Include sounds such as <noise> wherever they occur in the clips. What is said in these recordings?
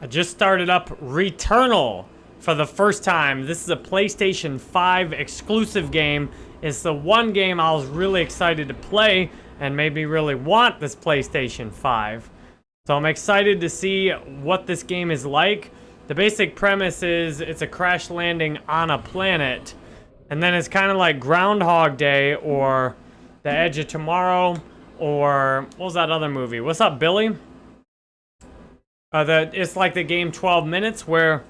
I just started up Returnal for the first time. This is a PlayStation 5 exclusive game. It's the one game I was really excited to play and made me really want this PlayStation 5. So I'm excited to see what this game is like. The basic premise is it's a crash landing on a planet. And then it's kind of like Groundhog Day or The Edge of Tomorrow or what was that other movie? What's up, Billy? Uh, the, it's like the game 12 Minutes where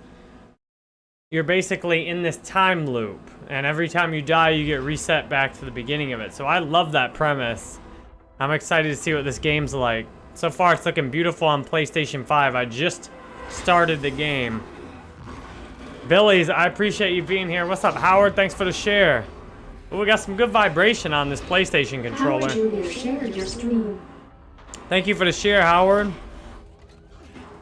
you're basically in this time loop. And every time you die, you get reset back to the beginning of it. So I love that premise. I'm excited to see what this game's like. So far, it's looking beautiful on PlayStation 5. I just started the game. Billy's, I appreciate you being here. What's up, Howard? Thanks for the share. Ooh, we got some good vibration on this PlayStation controller. Howard Jr. shared your stream. Thank you for the share, Howard.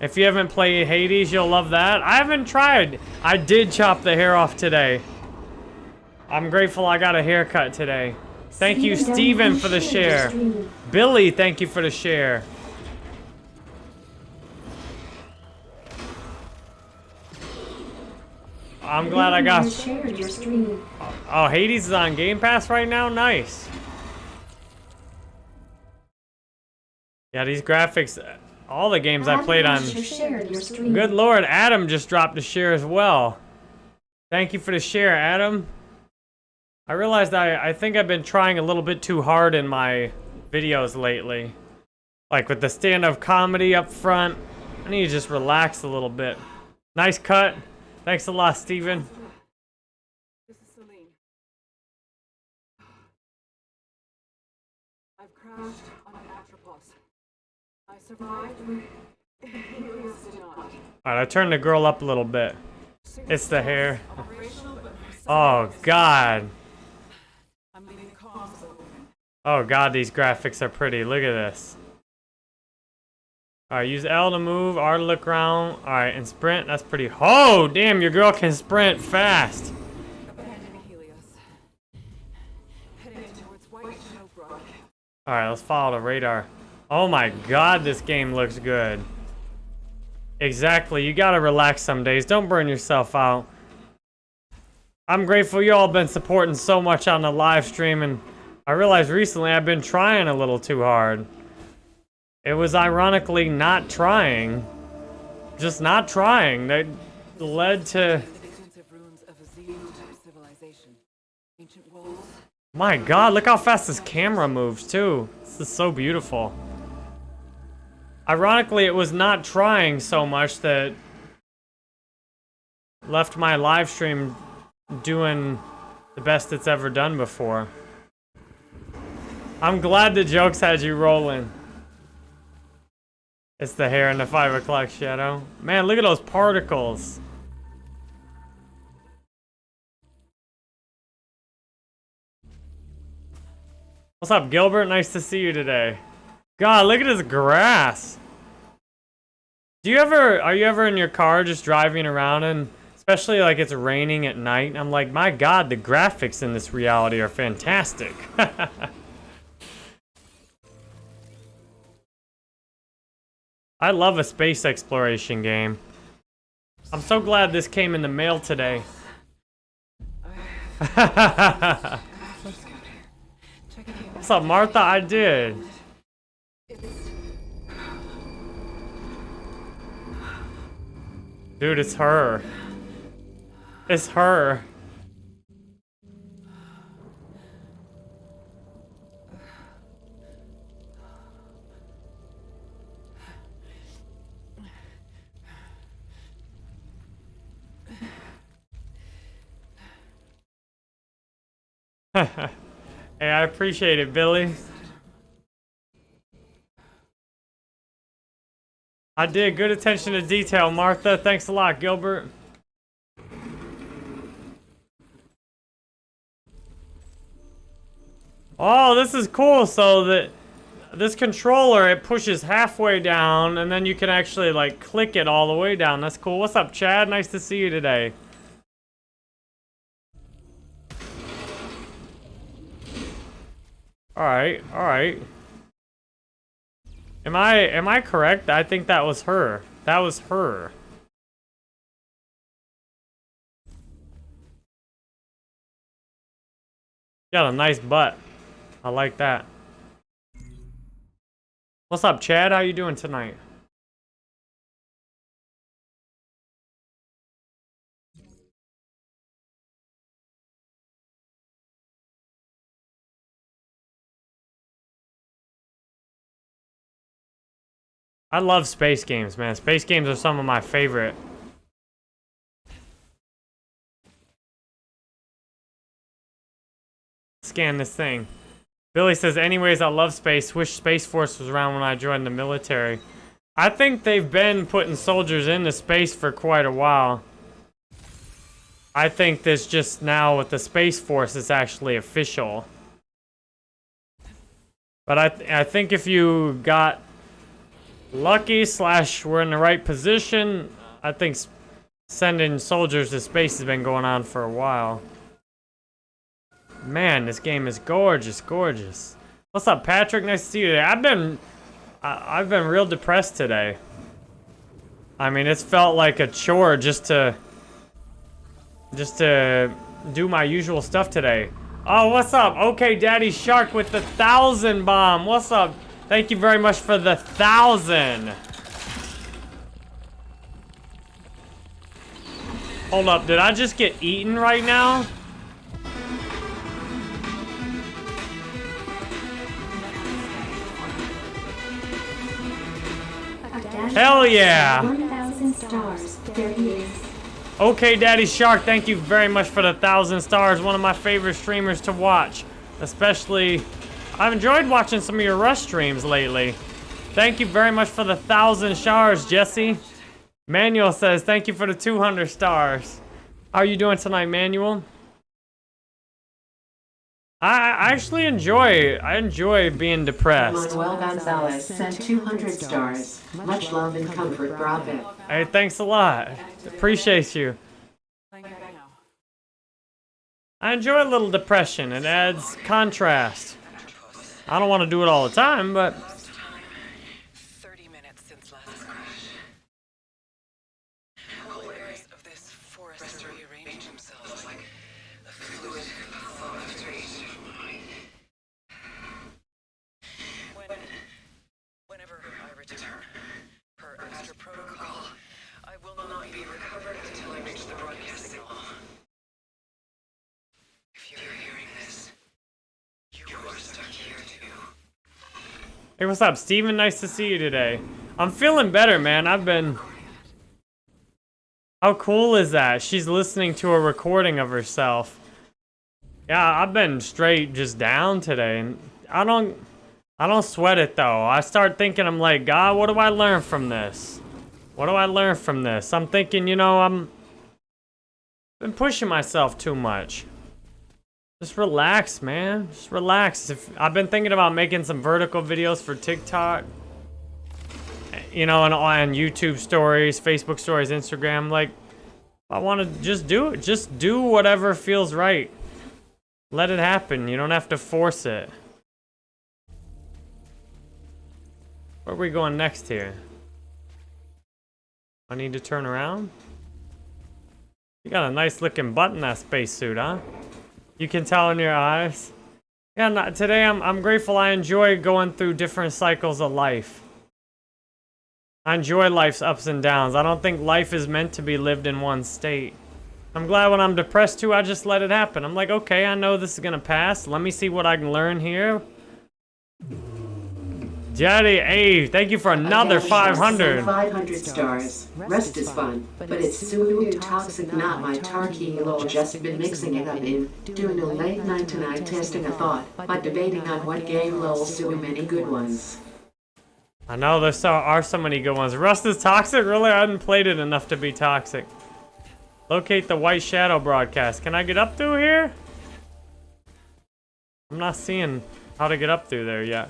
If you haven't played Hades, you'll love that. I haven't tried. I did chop the hair off today. I'm grateful I got a haircut today. Thank you, Steven, for the share. Billy, thank you for the share. I'm glad I got... Oh, Hades is on Game Pass right now? Nice. Yeah, these graphics... All the games I played on... Good lord, Adam just dropped a share as well. Thank you for the share, Adam. I realized I, I think I've been trying a little bit too hard in my videos lately. Like with the stand-up comedy up front. I need to just relax a little bit. Nice cut. Thanks a lot, Steven. Alright, I turned the girl up a little bit. It's the hair. Oh, God. Oh, God, these graphics are pretty. Look at this. Alright, use L to move, R to look around. Alright, and sprint, that's pretty... Oh, damn, your girl can sprint fast. Alright, let's follow the radar. Oh my god, this game looks good. Exactly, you gotta relax some days. Don't burn yourself out. I'm grateful you all been supporting so much on the live stream, and I realized recently I've been trying a little too hard. It was ironically not trying. Just not trying. That led to... My god, look how fast this camera moves, too. This is so beautiful. Ironically, it was not trying so much that left my live stream doing the best it's ever done before. I'm glad the jokes had you rolling. It's the hair in the 5 o'clock shadow. Man, look at those particles. What's up, Gilbert? Nice to see you today. God, look at this grass. Do you ever, are you ever in your car just driving around and, especially like it's raining at night, I'm like, my God, the graphics in this reality are fantastic. <laughs> I love a space exploration game. I'm so glad this came in the mail today. <laughs> What's up, Martha? I did. Dude, it's her. It's her. <laughs> hey, I appreciate it, Billy. I did. Good attention to detail, Martha. Thanks a lot, Gilbert. Oh, this is cool. So that this controller, it pushes halfway down, and then you can actually, like, click it all the way down. That's cool. What's up, Chad? Nice to see you today. Alright, alright. Am I, am I correct? I think that was her. That was her. Got a nice butt. I like that. What's up, Chad? How you doing tonight? I love space games, man. Space games are some of my favorite. Scan this thing. Billy says, anyways, I love space. Wish Space Force was around when I joined the military. I think they've been putting soldiers into space for quite a while. I think this just now with the Space Force is actually official. But I, th I think if you got lucky slash we're in the right position. I think sending soldiers to space has been going on for a while. Man, this game is gorgeous, gorgeous. What's up, Patrick? Nice to see you today. I've been, I, I've been real depressed today. I mean, it's felt like a chore just to, just to do my usual stuff today. Oh, what's up? Okay, Daddy Shark with the thousand bomb. What's up? Thank you very much for the thousand. Hold up, did I just get eaten right now? Hell yeah! 1,000 stars. There he is. Okay, Daddy Shark, thank you very much for the thousand stars. One of my favorite streamers to watch, especially I've enjoyed watching some of your Rush streams lately. Thank you very much for the thousand stars, Jesse. Manuel says, thank you for the 200 stars. How are you doing tonight, Manuel? I actually enjoy, I enjoy being depressed. Manuel Gonzalez sent 200 stars. Much love and comfort, Bravo. Hey, thanks a lot. Appreciate you. I enjoy a little depression. It adds contrast. I don't want to do it all the time, but... 30 minutes since last crash. Layers of this forest rearrange themselves like a fluid after each When, whenever I return, per Astra protocol, I will not be recovered until I reach the broadcast signal. If you're hearing this, you are stuck here too. Hey, what's up, Steven? Nice to see you today. I'm feeling better, man. I've been... How cool is that? She's listening to a recording of herself. Yeah, I've been straight just down today. and I don't... I don't sweat it, though. I start thinking, I'm like, God, what do I learn from this? What do I learn from this? I'm thinking, you know, I'm... Been pushing myself too much. Just relax, man. Just relax. If I've been thinking about making some vertical videos for TikTok. You know, and on YouTube stories, Facebook stories, Instagram. Like, I want to just do it. Just do whatever feels right. Let it happen. You don't have to force it. Where are we going next here? I need to turn around? You got a nice looking butt in that spacesuit, huh? You can tell in your eyes. Yeah, not, today I'm, I'm grateful I enjoy going through different cycles of life. I enjoy life's ups and downs. I don't think life is meant to be lived in one state. I'm glad when I'm depressed too, I just let it happen. I'm like, okay, I know this is gonna pass. Let me see what I can learn here. Jetty, hey, thank you for another 500. 500 stars. Rest is fun, but it's Sulu toxic, not my Tarky lol. Just been mixing it up in doing a late night tonight, testing a thought, but debating on what game lol. So many good ones. I know there so, are so many good ones. Rust is toxic? Really? I haven't played it enough to be toxic. Locate the White Shadow broadcast. Can I get up through here? I'm not seeing how to get up through there yet.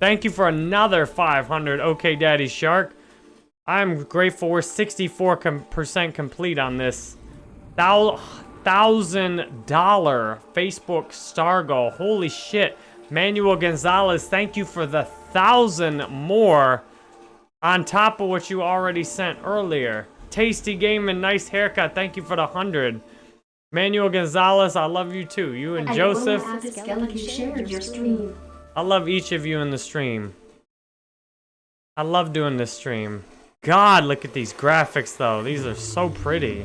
Thank you for another 500, OK Daddy Shark. I'm grateful we're 64% complete on this $1,000 Facebook star goal. Holy shit. Manuel Gonzalez, thank you for the thousand more. On top of what you already sent earlier. Tasty game and nice haircut. Thank you for the 100. Manuel Gonzalez, I love you too. You and Joseph. Skeleton shared your stream. I love each of you in the stream. I love doing this stream. God, look at these graphics though. These are so pretty.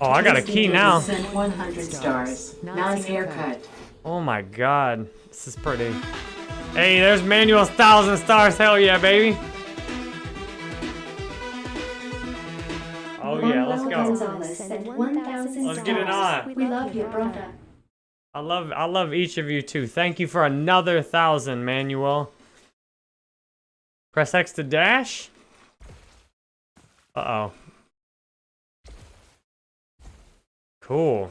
Oh, I got a key now. Sent 100 stars. Nice haircut. Oh my god. This is pretty. Hey, there's Manuel's thousand stars. Hell yeah, baby. Oh yeah, let's go. Gonzalez sent 1,000 Let's get it on. We love you, brother. I love I love each of you too. Thank you for another thousand, Manuel. Press X to dash. Uh-oh. Cool.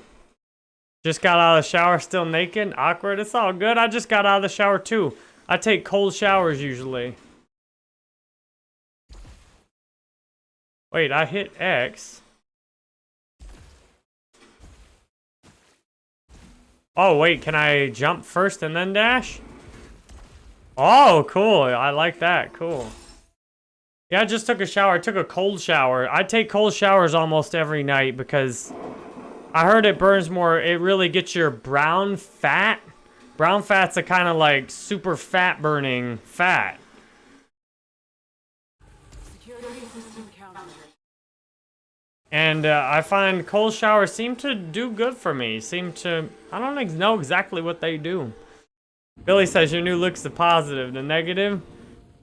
Just got out of the shower, still naked. Awkward. It's all good. I just got out of the shower too. I take cold showers usually. Wait, I hit X. Oh, wait, can I jump first and then dash? Oh, cool. I like that. Cool. Yeah, I just took a shower. I took a cold shower. I take cold showers almost every night because I heard it burns more. It really gets your brown fat. Brown fat's a kind of like super fat burning fat. And uh, I find cold showers seem to do good for me. Seem to, I don't ex- know exactly what they do. Billy says your new look's the positive. The negative,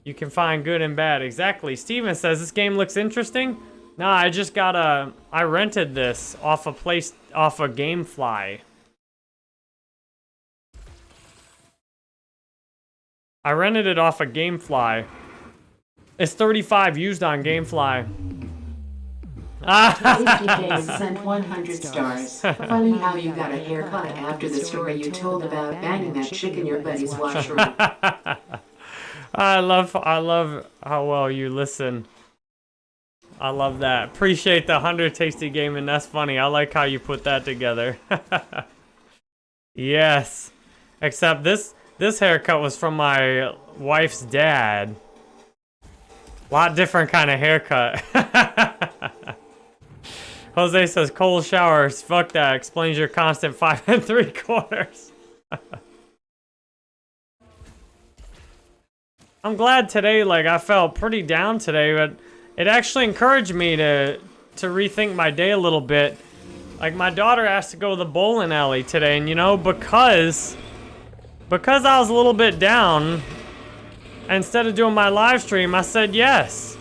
you can find good and bad. Exactly. Steven says this game looks interesting. Nah, I just got a, I rented this off a place, off a GameFly. I rented it off a GameFly. It's 35 used on GameFly. Tasty Game <laughs> sent 100 stars. <laughs> Funny how you got a haircut after the story you told about banging that chick in your buddy's washroom. <laughs> I love I love how well you listen. I love that. Appreciate the 100 tasty gaming. That's funny. I like how you put that together. yes. Except this this haircut was from my wife's dad. A Lot different kind of haircut. Jose says cold showers. Fuck that. Explains your constant five and three quarters. <laughs> I'm glad today, like, I felt pretty down today, but it actually encouraged me to to rethink my day a little bit. Like, my daughter asked to go to the bowling alley today, and you know, because because I was a little bit down, instead of doing my live stream, I said yes.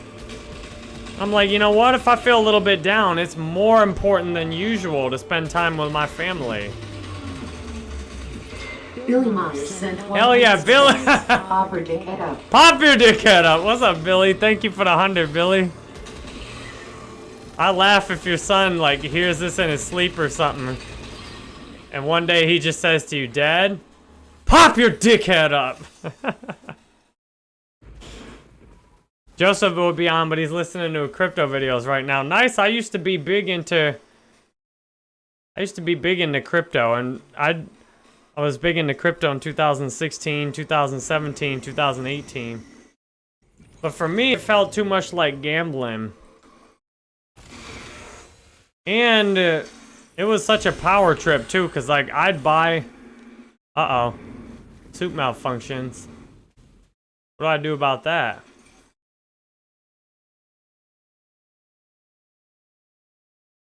I'm like, you know what? If I feel a little bit down, it's more important than usual to spend time with my family. Billy Myers sent 100 Hell yeah, Billy! Pop her dickhead up. Pop your dickhead up. What's up, Billy? Thank you for the hundred, Billy. I laugh if your son like hears this in his sleep or something, and one day he just says to you, "Dad, pop your dickhead up." <laughs> Joseph would be on, but he's listening to crypto videos right now. Nice. I used to be big into. I used to be big into crypto, and I, I was big into crypto in 2016, 2017, 2018. But for me, it felt too much like gambling. And uh, it was such a power trip too, cause like I'd buy. Uh oh, soup malfunctions. What do I do about that?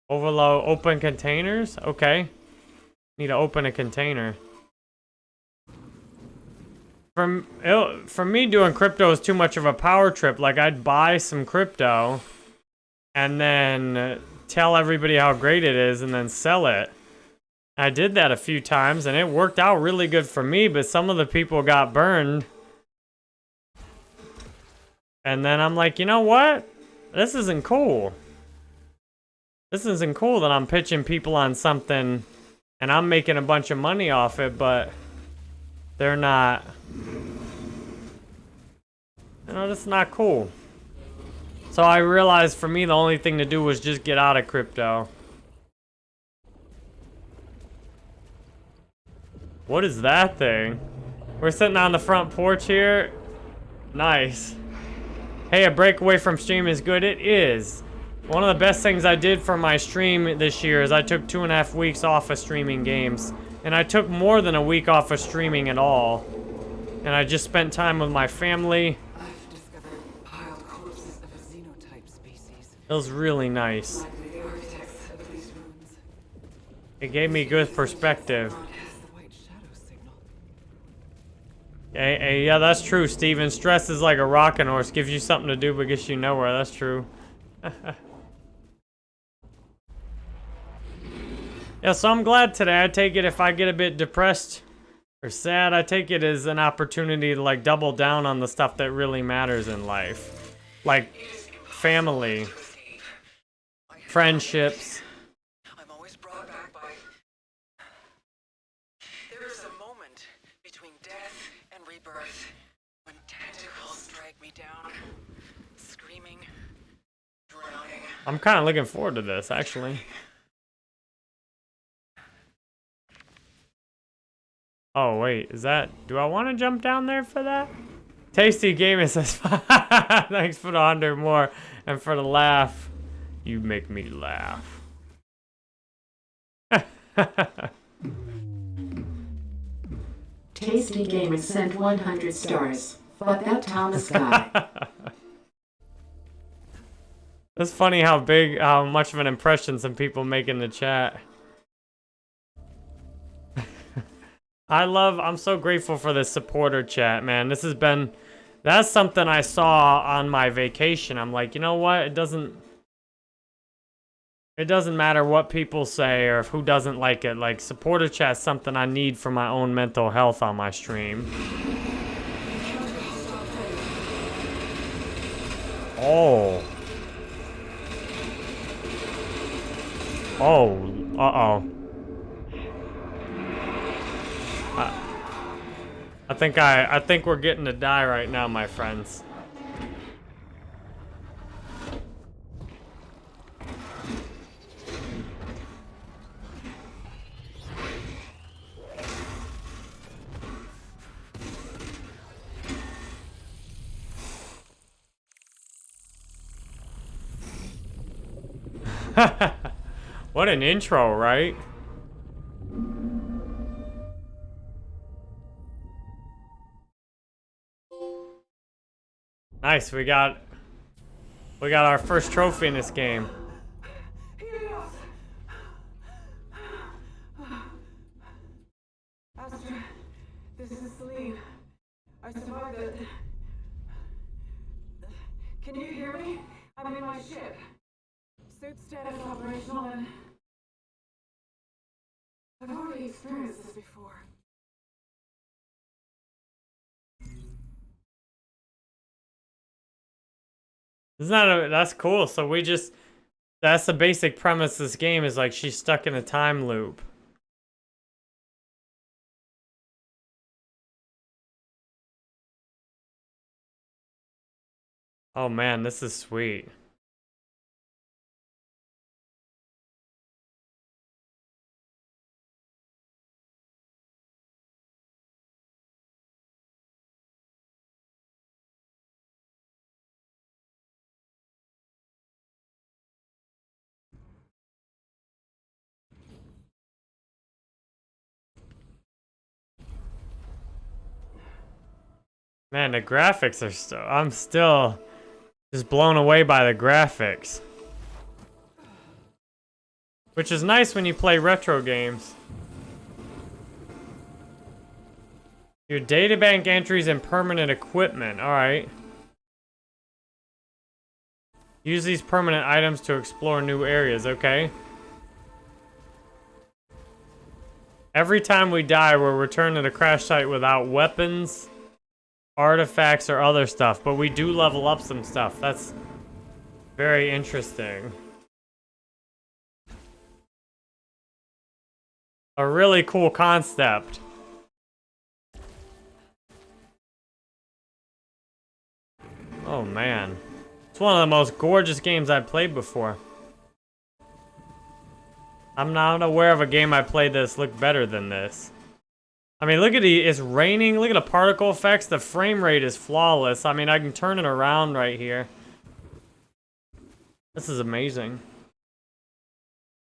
Overload open containers? Okay. Need to open a container. From for me doing crypto is too much of a power trip. Like I'd buy some crypto and then uh, tell everybody how great it is and then sell it. I did that a few times and it worked out really good for me, but some of the people got burned. And then I'm like, you know what? This isn't cool. This isn't cool that I'm pitching people on something and I'm making a bunch of money off it, but they're not. You know, that's not cool. So I realized for me the only thing to do was just get out of crypto. What is that thing? We're sitting on the front porch here. Nice. Hey, a breakaway from stream is good. It is. One of the best things I did for my stream this year is I took two and a half weeks off of streaming games. And I took more than a week off of streaming at all. And I just spent time with my family. It was really nice. It gave me good perspective. Hey, hey, yeah, that's true, Steven. Stress is like a rocking horse. Gives you something to do, but gets you nowhere. That's true. <laughs> yeah, so I'm glad today. I take it if I get a bit depressed or sad, I take it as an opportunity to like double down on the stuff that really matters in life. Like family, friendships. I'm always brought back by. There is a moment between death and rebirth when tentacles drag me down, screaming, drowning. I'm kind of looking forward to this, actually. Oh, wait, is that... Do I want to jump down there for that? Tasty Gaming says, <laughs> thanks for the 100 more and for the laugh. You make me laugh. <laughs> Tasty Gamer sent 100 stars. Fuck that Thomas guy. That's funny how big, how much of an impression some people make in the chat. I love, I'm so grateful for this supporter chat, man. This has been, that's something I saw on my vacation. I'm like, you know what? It doesn't, it doesn't matter what people say or who doesn't like it. Like, supporter chat's something I need for my own mental health on my stream. Oh. Oh, uh-oh. I think I, I think we're getting to die right now, my friends. <laughs> what an intro, right? Nice, we got we got our first trophy in this game. Astra, this is Selene. I survived it. Can you hear me? I'm in my ship. Suit status operational and... I've already experienced this before. Isn't that a, that's cool? So we just that's the basic premise of this game is like she's stuck in a time loop. Oh man, this is sweet. Man, the graphics are still I'm still just blown away by the graphics. Which is nice when you play retro games. Your databank entries and permanent equipment. Alright. Use these permanent items to explore new areas. Okay. Every time we die, we're return to the crash site without weapons, artifacts, or other stuff. But we do level up some stuff. That's very interesting. A really cool concept. Oh man. It's one of the most gorgeous games I've played before. I'm not aware of a game I played that's looked better than this. I mean, look at the, it's raining. Look at the particle effects. The frame rate is flawless. I mean, I can turn it around right here. This is amazing.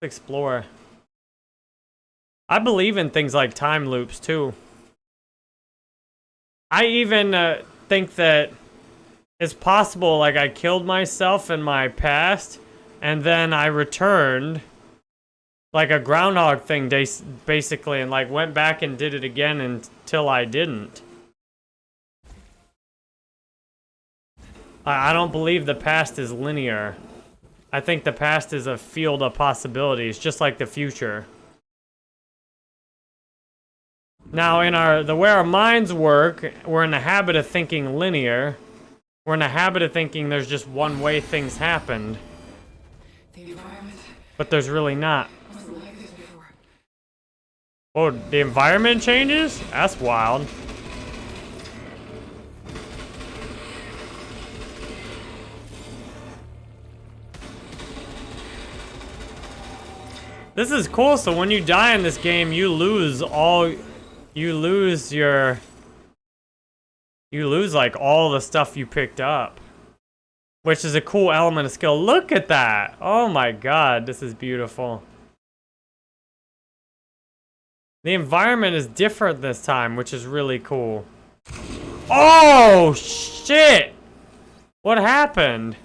Let's explore. I believe in things like time loops, too. I even uh, think that it's possible, like, I killed myself in my past, and then I returned like a groundhog thing basically and like went back and did it again until I didn't. I, I don't believe the past is linear. I think the past is a field of possibilities, just like the future. Now, in our the way our minds work, we're in the habit of thinking linear. We're in the habit of thinking there's just one way things happened, but there's really not. Oh, the environment changes? That's wild. This is cool, so when you die in this game, you lose all... You lose your... You lose, like, all the stuff you picked up. Which is a cool element of skill. Look at that! Oh my god, this is beautiful. The environment is different this time, which is really cool. Oh, shit! What happened?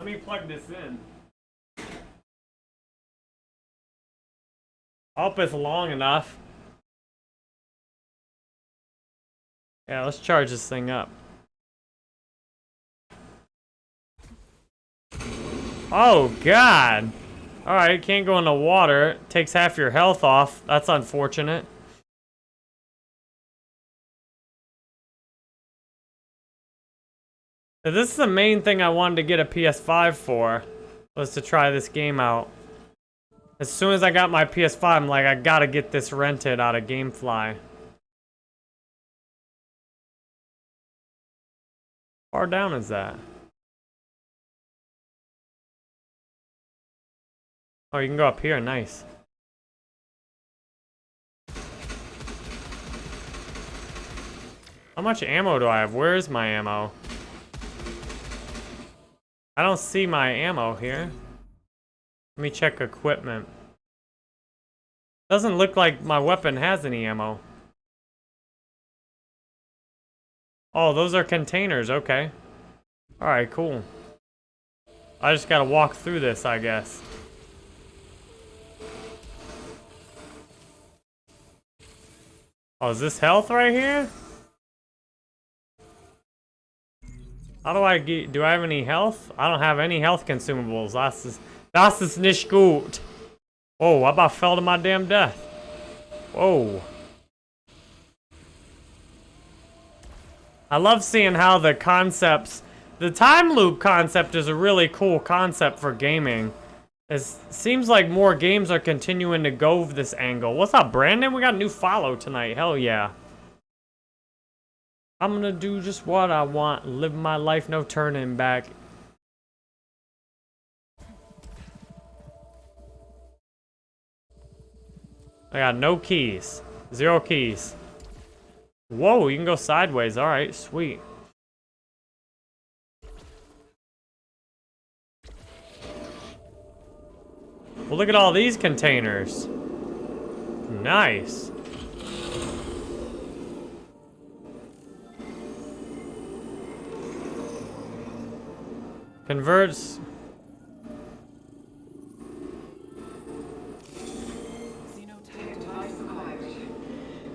Let me plug this in. Hope it's long enough. Yeah, let's charge this thing up. Oh, God! Alright, can't go in the water. Takes half your health off. That's unfortunate. This is the main thing I wanted to get a PS5 for, was to try this game out. As soon as I got my PS5, I'm like, I gotta get this rented out of Gamefly. How far down is that? Oh, you can go up here, nice. How much ammo do I have? Where is my ammo? I don't see my ammo here. Let me check equipment. Doesn't look like my weapon has any ammo. Oh, those are containers, okay. Alright, cool. I just gotta walk through this, I guess. Oh, is this health right here? How do I get, do I have any health? I don't have any health consumables. That's ist, das ist nicht gut. Whoa, I about fell to my damn death. Whoa. I love seeing how the concepts, the time loop concept is a really cool concept for gaming. It seems like more games are continuing to go this angle. What's up, Brandon? We got a new follow tonight. Hell yeah. I'm gonna do just what I want. Live my life, no turning back. I got no keys. Zero keys. Whoa, you can go sideways. Alright, sweet. Well, look at all these containers. Nice. Converts.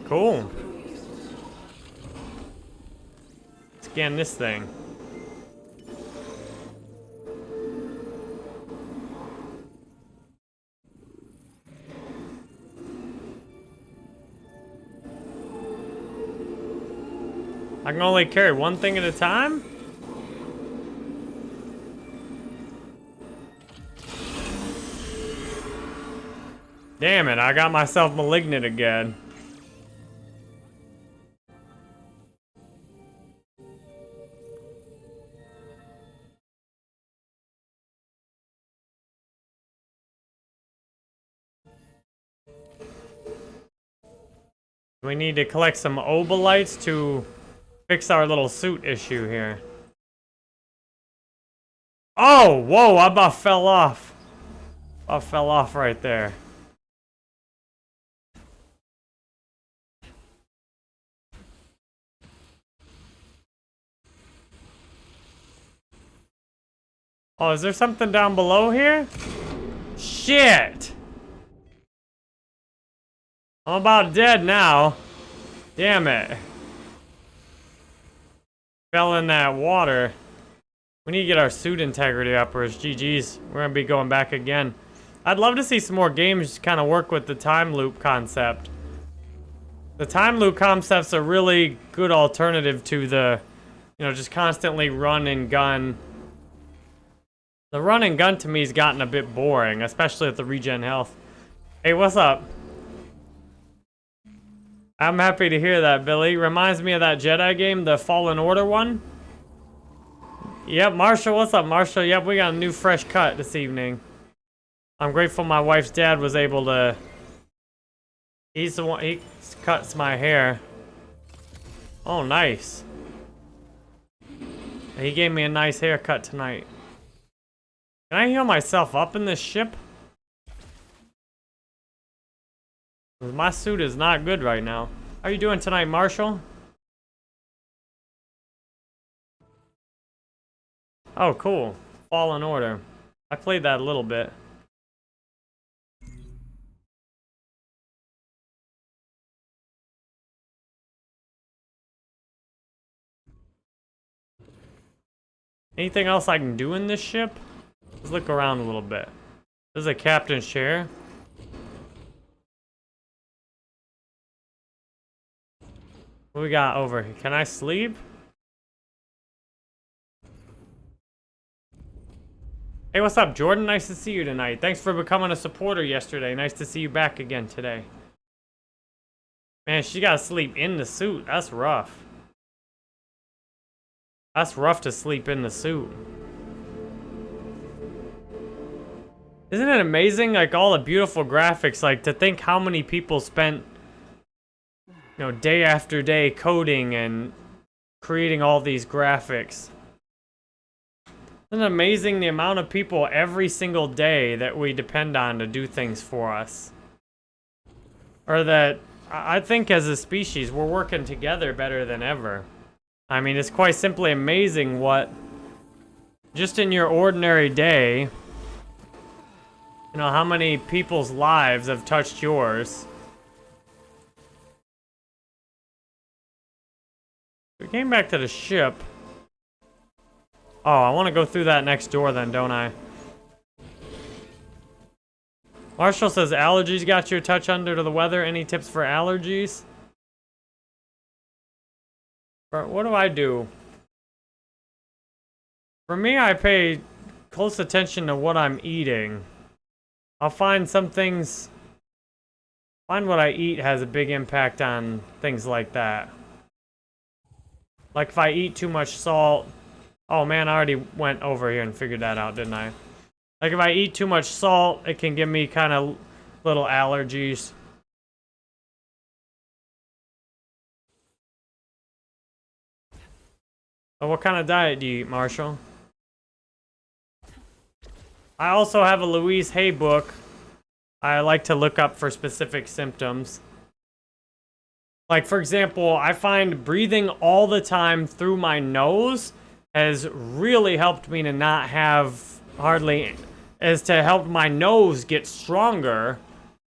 Cool. Scan this thing. Can only carry one thing at a time? Damn it, I got myself malignant again. We need to collect some obolites to fix our little suit issue here. Oh, whoa, I about fell off. I fell off right there. Oh, is there something down below here? Shit! I'm about dead now. Damn it. Fell in that water. We need to get our suit integrity up or it's GG's. We're gonna be going back again. I'd love to see some more games kind of work with the time loop concept. The time loop concept's a really good alternative to the, you know, just constantly run and gun. The run and gun to me has gotten a bit boring, especially with the regen health. Hey, what's up? I'm happy to hear that, Billy. Reminds me of that Jedi game, the Fallen Order one. Yep, Marshall, what's up, Marshall? Yep, we got a new fresh cut this evening. I'm grateful my wife's dad was able to... He's the one, he cuts my hair. Oh, nice. He gave me a nice haircut tonight. Can I heal myself up in this ship? My suit is not good right now. How are you doing tonight, Marshall? Oh, cool. Fallen Order. I played that a little bit. Anything else I can do in this ship? Let's look around a little bit. This is a captain's chair. What we got over here? Can I sleep? Hey, what's up, Jordan? Nice to see you tonight. Thanks for becoming a supporter yesterday. Nice to see you back again today. Man, she gotta sleep in the suit. That's rough. That's rough to sleep in the suit. Isn't it amazing, like, all the beautiful graphics, like, to think how many people spent, you know, day after day coding and creating all these graphics. Isn't amazing the amount of people every single day that we depend on to do things for us? Or that, I think as a species, we're working together better than ever. I mean, it's quite simply amazing what, just in your ordinary day, you know, how many people's lives have touched yours. We came back to the ship. Oh, I want to go through that next door then, don't I? Marshall says allergies got you a touch under to the weather. Any tips for allergies? What do I do? For me, I pay close attention to what I'm eating. I'll find some things... Find what I eat has a big impact on things like that. Like if I eat too much salt... Oh man, I already went over here and figured that out, didn't I? Like if I eat too much salt, it can give me kind of little allergies. What kind of diet do you eat, Marshall? I also have a Louise Hay book. I like to look up for specific symptoms. Like, for example, I find breathing all the time through my nose has really helped me to not have hardly, is to help my nose get stronger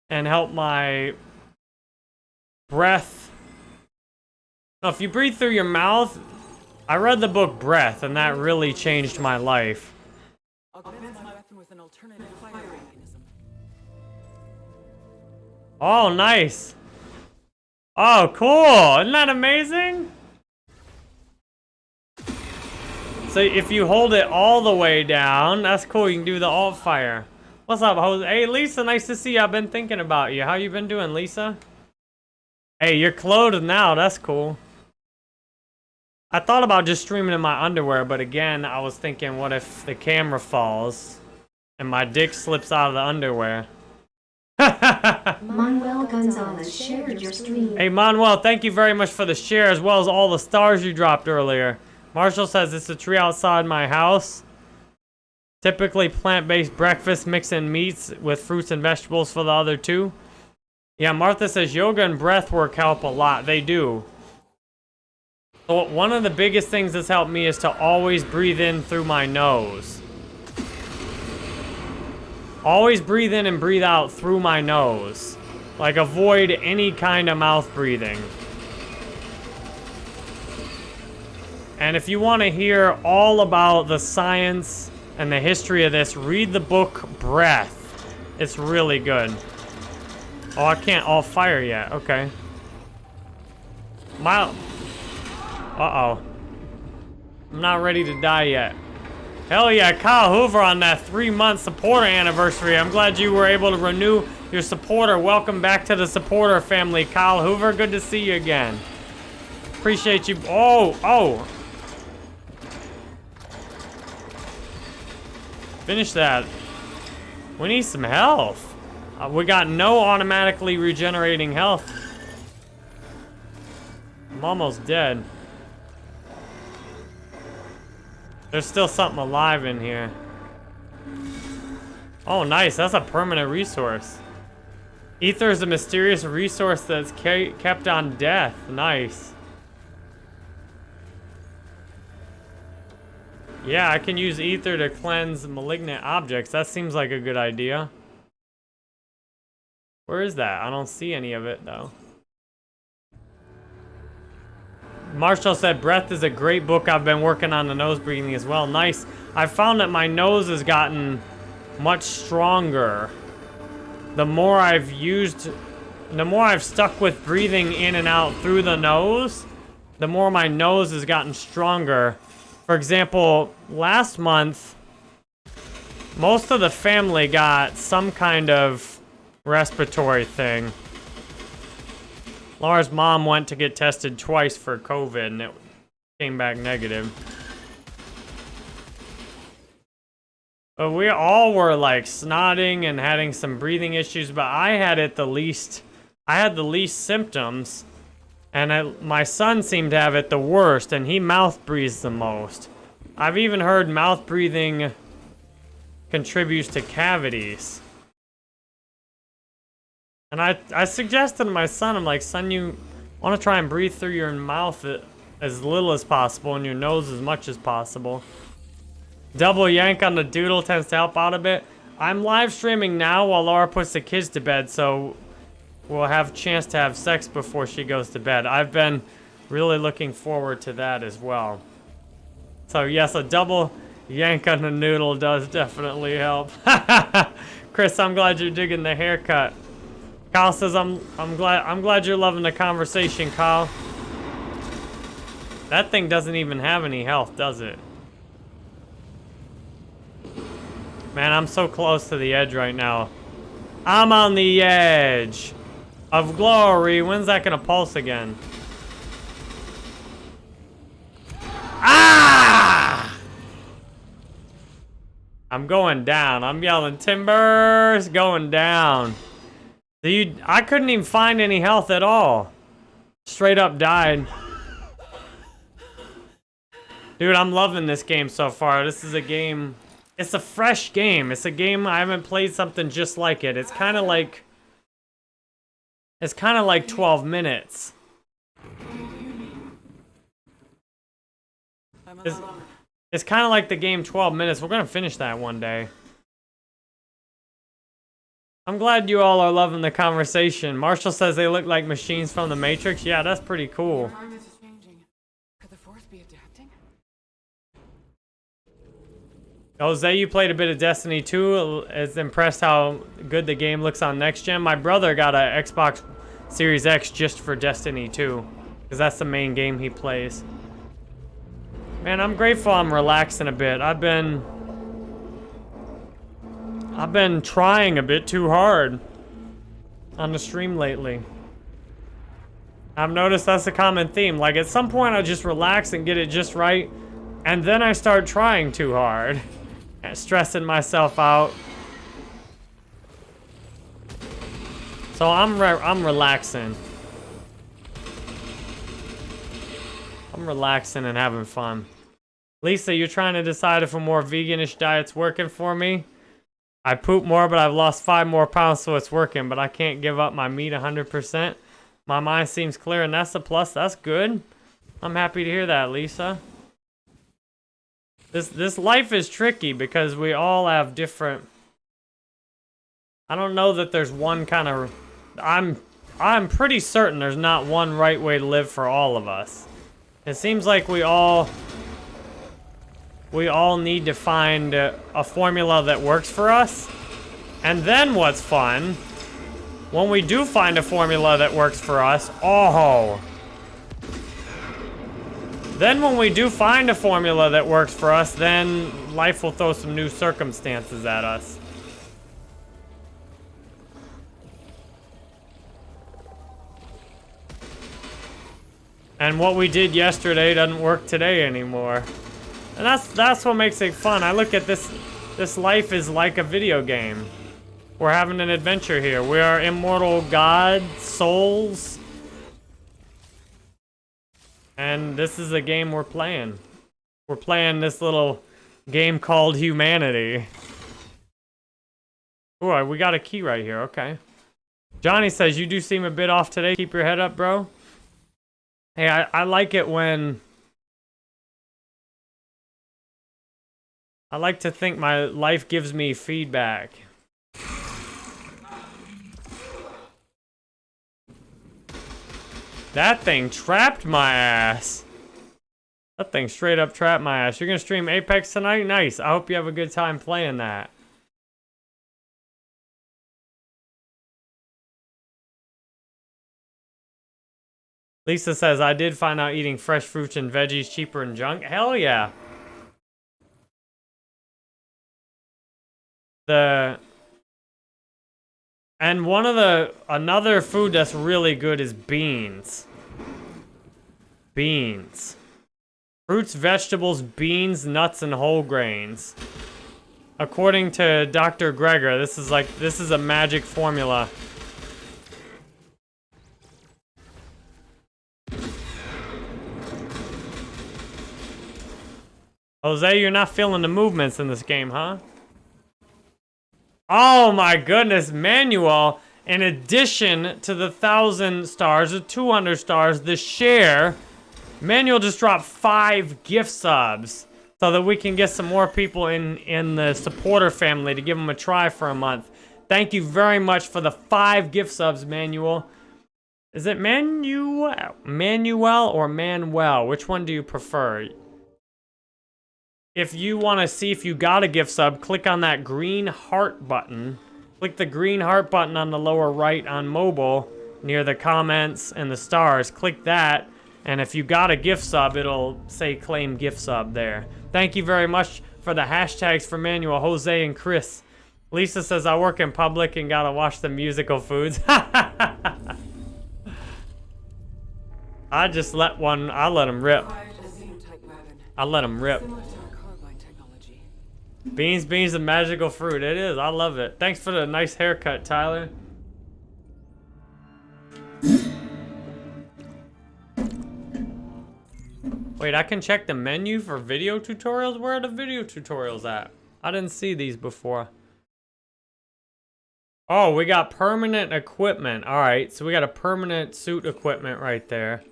and help my breath. Now, if you breathe through your mouth, I read the book Breath, and that really changed my life. Oh, my weapon with an alternative firing mechanism. Oh, nice. Oh, cool. Isn't that amazing? So if you hold it all the way down, that's cool. You can do the alt fire. What's up, Jose? Hey, Lisa, nice to see you. I've been thinking about you. How you been doing, Lisa? Hey, you're clothed now. That's cool. I thought about just streaming in my underwear, but again, I was thinking, what if the camera falls and my dick slips out of the underwear? Manuel Gonzalez shared your stream. Hey, Manuel, thank you very much for the share as well as all the stars you dropped earlier. Marshall says it's a tree outside my house. Typically plant-based breakfast, mixing meats with fruits and vegetables for the other two. Yeah, Martha says yoga and breath work help a lot. They do. So one of the biggest things that's helped me is to always breathe in through my nose. Always breathe in and breathe out through my nose. Like avoid any kind of mouth breathing. And if you want to hear all about the science and the history of this, read the book Breath. It's really good. Oh, I can't alt fire yet. Okay. My... Uh-oh. I'm not ready to die yet. Hell yeah, Kyle Hoover on that three-month supporter anniversary. I'm glad you were able to renew your supporter. Welcome back to the supporter family, Kyle Hoover. Good to see you again. Appreciate you. Oh, oh. Finish that. We need some health. Uh, we got no automatically regenerating health. I'm almost dead. There's still something alive in here. Oh, nice. That's a permanent resource. Ether is a mysterious resource that's kept on death. Nice. Yeah, I can use ether to cleanse malignant objects. That seems like a good idea. Where is that? I don't see any of it, though. Marshall said, Breath is a great book. I've been working on the nose breathing as well. Nice. I found that my nose has gotten much stronger. The more I've used, the more I've stuck with breathing in and out through the nose, the more my nose has gotten stronger. For example, last month, most of the family got some kind of respiratory thing. Laura's mom went to get tested twice for COVID and it came back negative. But we all were like snotting and having some breathing issues, but I had it the least, I had the least symptoms. And I, my son seemed to have it the worst, and he mouth breathes the most. I've even heard mouth breathing contributes to cavities. And I, I suggested to my son, I'm like, son, you want to try and breathe through your mouth as little as possible and your nose as much as possible. Double yank on the doodle tends to help out a bit. I'm live streaming now while Laura puts the kids to bed, so we'll have a chance to have sex before she goes to bed. I've been really looking forward to that as well. So yes, a double yank on the noodle does definitely help. <laughs> Chris, I'm glad you're digging the haircut. Kyle says, I'm, I'm glad, I'm glad you're loving the conversation, Kyle. That thing doesn't even have any health, does it? Man, I'm so close to the edge right now. I'm on the edge of glory. When's that gonna pulse again? Ah! I'm going down. I'm yelling, timbers, going down. I couldn't even find any health at all. Straight up died. Dude, I'm loving this game so far. This is a game... It's a fresh game. It's a game I haven't played something just like it. It's kind of like... It's kind of like 12 minutes. It's, it's kind of like the game 12 minutes. We're going to finish that one day. I'm glad you all are loving the conversation. Marshall says they look like machines from the Matrix. Yeah, that's pretty cool. Jose, you played a bit of Destiny 2. Is impressed how good the game looks on next gen. My brother got an Xbox Series X just for Destiny 2. Because that's the main game he plays. Man, I'm grateful I'm relaxing a bit. I've been I've been trying a bit too hard on the stream lately. I've noticed that's a common theme. Like, at some point, I just relax and get it just right, and then I start trying too hard. <laughs> Stressing myself out. So I'm re I'm relaxing. I'm relaxing and having fun. Lisa, you're trying to decide if a more veganish diet's working for me. I poop more, but I've lost five more pounds, so it's working. But I can't give up my meat 100%. My mind seems clear, and that's a plus. That's good. I'm happy to hear that, Lisa. This this life is tricky because we all have different. I don't know that there's one kind of. I'm I'm pretty certain there's not one right way to live for all of us. It seems like we all we all need to find a, a formula that works for us. And then what's fun, when we do find a formula that works for us, oh. Then when we do find a formula that works for us, then life will throw some new circumstances at us. And what we did yesterday doesn't work today anymore. And that's that's what makes it fun. I look at this this life is like a video game. We're having an adventure here. We are immortal god souls. And this is a game we're playing. We're playing this little game called humanity. Ooh, we got a key right here. Okay. Johnny says, you do seem a bit off today. Keep your head up, bro. Hey, I, I like it when... I like to think my life gives me feedback. That thing trapped my ass. That thing straight up trapped my ass. You're gonna stream Apex tonight? Nice. I hope you have a good time playing that. Lisa says, I did find out eating fresh fruits and veggies cheaper than junk. Hell yeah. The... And one of the... Another food that's really good is beans. Beans. Fruits, vegetables, beans, nuts, and whole grains. According to Dr. Greger, this is like... This is a magic formula. Jose, you're not feeling the movements in this game, huh? Oh my goodness, Manuel, in addition to the 1,000 stars, the 200 stars, the share, Manuel just dropped five gift subs so that we can get some more people in, in the supporter family to give them a try for a month. Thank you very much for the five gift subs, Manuel. Is it Manuel, Manuel or Manuel? Which one do you prefer? If you want to see if you got a gift sub, click on that green heart button. Click the green heart button on the lower right on mobile near the comments and the stars. Click that, and if you got a gift sub, it'll say claim gift sub there. Thank you very much for the hashtags for Manuel, Jose, and Chris. Lisa says, I work in public and gotta watch the musical foods. <laughs> I just let one, I let him rip. I let him rip. Beans, beans, and magical fruit. It is. I love it. Thanks for the nice haircut, Tyler. Wait, I can check the menu for video tutorials? Where are the video tutorials at? I didn't see these before. Oh, we got permanent equipment. All right, so we got a permanent suit equipment right there.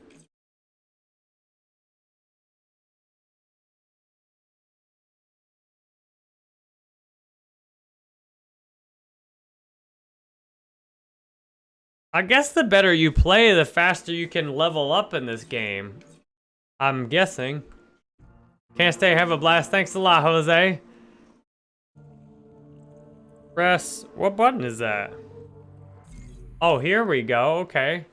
I guess the better you play, the faster you can level up in this game. I'm guessing. Can't stay, have a blast. Thanks a lot, Jose. Press, what button is that? Oh, here we go, okay.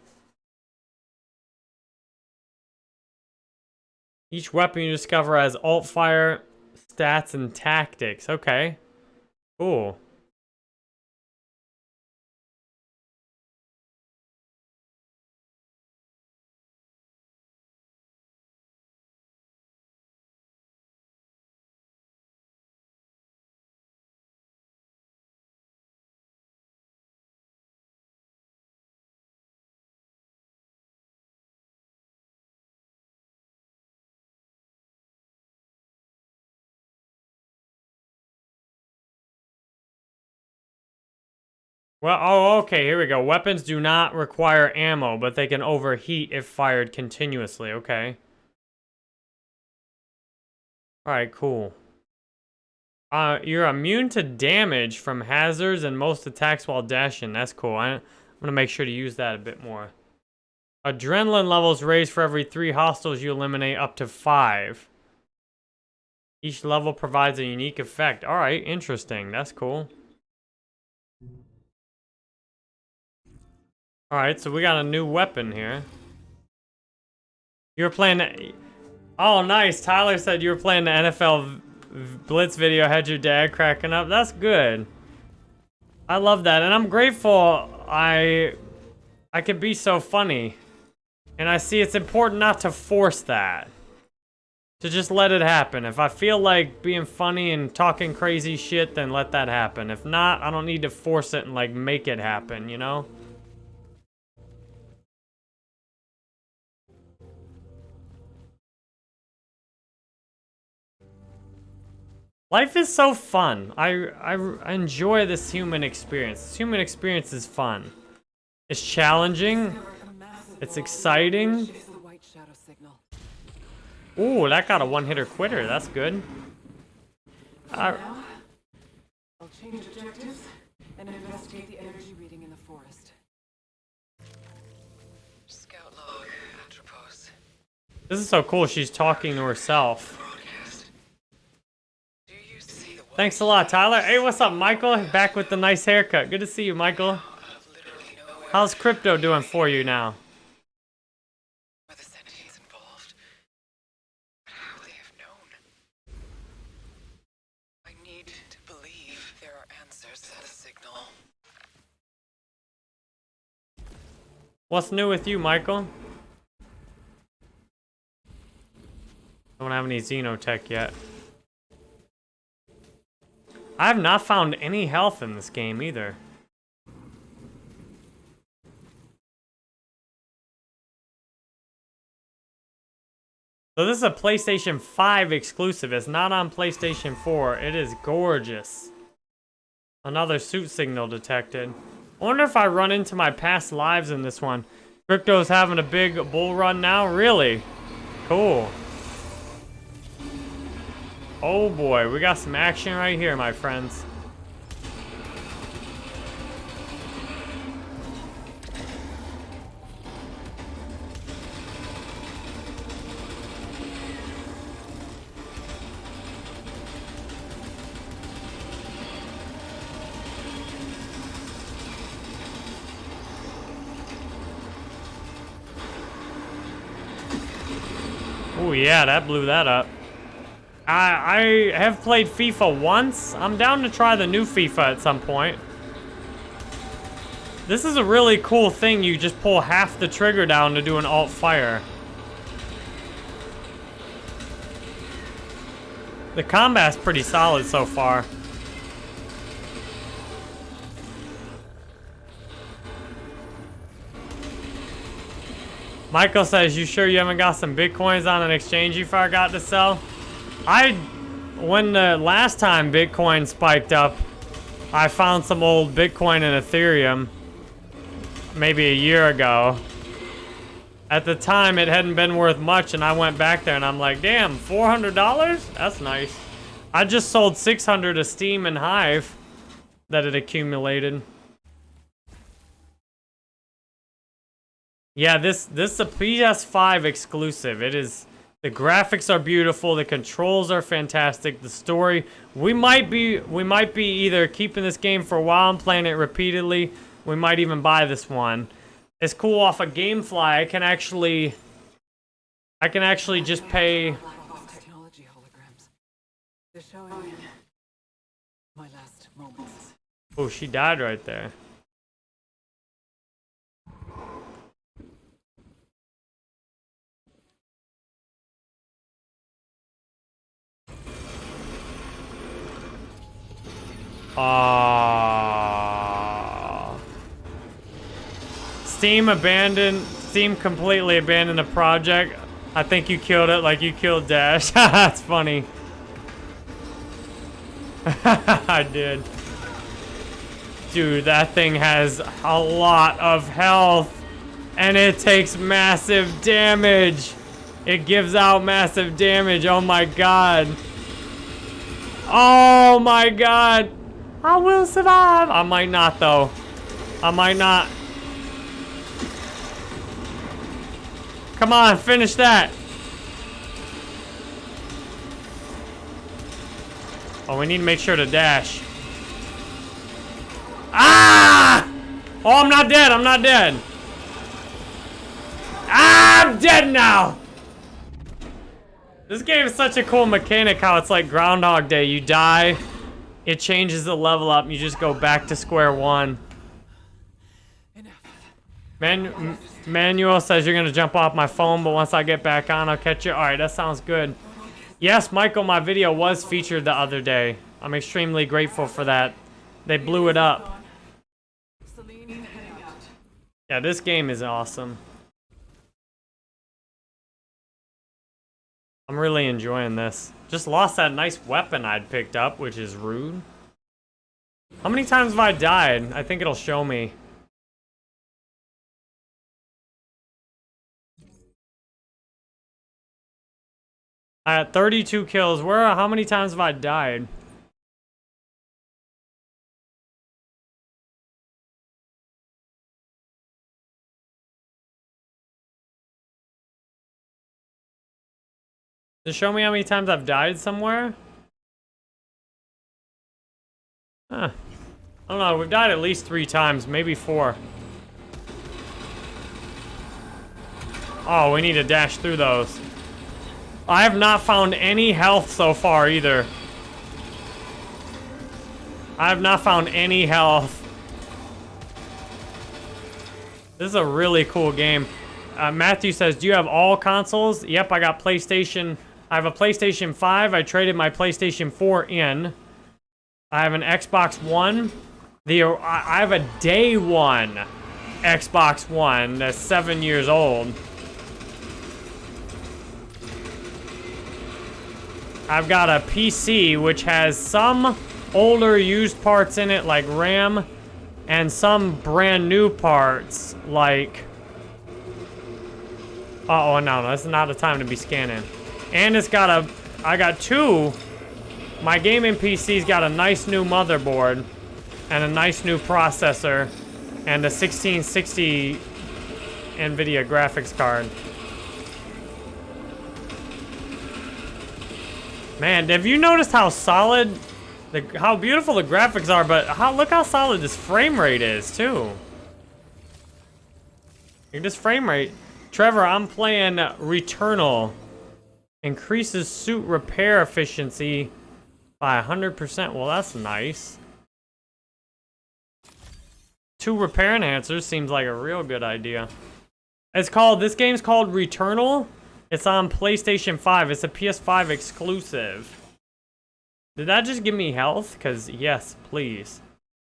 Each weapon you discover has alt fire, stats, and tactics. Okay. Cool. Well, oh, okay, here we go. Weapons do not require ammo, but they can overheat if fired continuously. Okay. Alright, cool. Uh, you're immune to damage from hazards and most attacks while dashing. That's cool. I, I'm going to make sure to use that a bit more. Adrenaline levels raise for every three hostiles you eliminate up to five. Each level provides a unique effect. Alright, interesting. That's cool. Alright, so we got a new weapon here. You were playing... Oh, nice. Tyler said you were playing the NFL Blitz video, had your dad cracking up. That's good. I love that, and I'm grateful I I can be so funny. And I see it's important not to force that. To just let it happen. If I feel like being funny and talking crazy shit, then let that happen. If not, I don't need to force it and like make it happen, you know? Life is so fun. I, I, I enjoy this human experience. This human experience is fun. It's challenging. It's exciting. Ooh, that got a one-hitter quitter. That's good. Uh, I'll change objectives and investigate the energy reading in the forest. Scout log, Atropos. this is so cool. She's talking to herself. Broadcast. Do you see the Thanks a lot, Tyler. Hey, what's up, Michael? Back with the nice haircut. Good to see you, Michael. How's crypto doing for you now? What's new with you, Michael? Don't have any Xenotech yet. I have not found any health in this game either. So this is a PlayStation 5 exclusive. It's not on PlayStation 4. It is gorgeous. Another suit signal detected. I wonder if I run into my past lives in this one. Crypto's having a big bull run now? Really? Cool. Oh boy, we got some action right here, my friends. Oh yeah, that blew that up. I I have played FIFA once. I'm down to try the new FIFA at some point. This is a really cool thing. You just pull half the trigger down to do an alt fire. The combat's pretty solid so far. Michael says, you sure you haven't got some Bitcoins on an exchange you forgot to sell? I, when the last time Bitcoin spiked up, I found some old Bitcoin and Ethereum maybe a year ago. At the time, it hadn't been worth much, and I went back there and I'm like, damn, $400? That's nice. I just sold 600 of Steem and Hive that had accumulated. Yeah, this this is a PS5 exclusive. It is the graphics are beautiful, the controls are fantastic, the story. We might be we might be either keeping this game for a while and playing it repeatedly. We might even buy this one. It's cool off a of GameFly. I can actually I can actually just pay technology holograms. They're showing me my last moments. Oh, she died right there. Ah. Steem abandoned. Steem completely abandoned the project. I think you killed it like you killed Dash. <laughs> That's funny. <laughs> I did. Dude, that thing has a lot of health. And it takes massive damage. It gives out massive damage. Oh my god. Oh my god. I will survive. I might not though. I might not. Come on, finish that. Oh, we need to make sure to dash. Ah! Oh, I'm not dead. I'm not dead. Ah, I'm dead now. This game is such a cool mechanic how it's like Groundhog Day. You die, it changes the level up, you just go back to square one. Man Manuel says you're gonna jump off my phone, but once I get back on, I'll catch you. Alright, that sounds good. Yes, Michael, my video was featured the other day. I'm extremely grateful for that. They blew it up. Yeah, this game is awesome. I'm really enjoying this. Just lost that nice weapon I'd picked up, which is rude. How many times have I died? I think it'll show me. I had 32 kills. Where? How many times have I died? Just show me how many times I've died somewhere? Huh. I don't know, we've died at least three times, maybe four. Oh, we need to dash through those. I have not found any health so far either. I have not found any health. This is a really cool game. Uh, Matthew says, do you have all consoles? Yep, I got PlayStation. I have a PlayStation 5. I traded my PlayStation 4 in. I have an Xbox One. The I have a day one Xbox One that's seven years old. I've got a PC which has some older used parts in it like RAM and some brand new parts like uh oh no, is not the time to be scanning. And it's got a I got two my gaming PC's got a nice new motherboard and a nice new processor and a 1660 NVIDIA graphics card. Man, have you noticed how solid, the, how beautiful the graphics are, but how look how solid this frame rate is, too. This frame rate. Trevor, I'm playing Returnal. Increases suit repair efficiency by 100%. Well, that's nice. Two repair enhancers seems like a real good idea. It's called, this game's called Returnal. It's on PlayStation 5. It's a PS5 exclusive. Did that just give me health? Because, yes, please.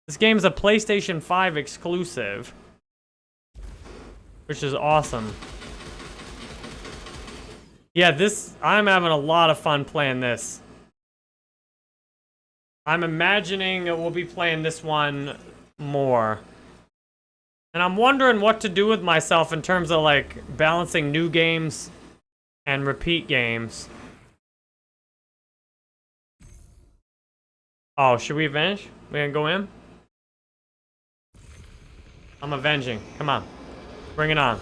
This game's a PlayStation 5 exclusive. Which is awesome. Yeah, this, I'm having a lot of fun playing this. I'm imagining we'll be playing this one more. And I'm wondering what to do with myself in terms of like balancing new games and repeat games. Oh, should we avenge? We gonna go in? I'm avenging. Come on. Bring it on.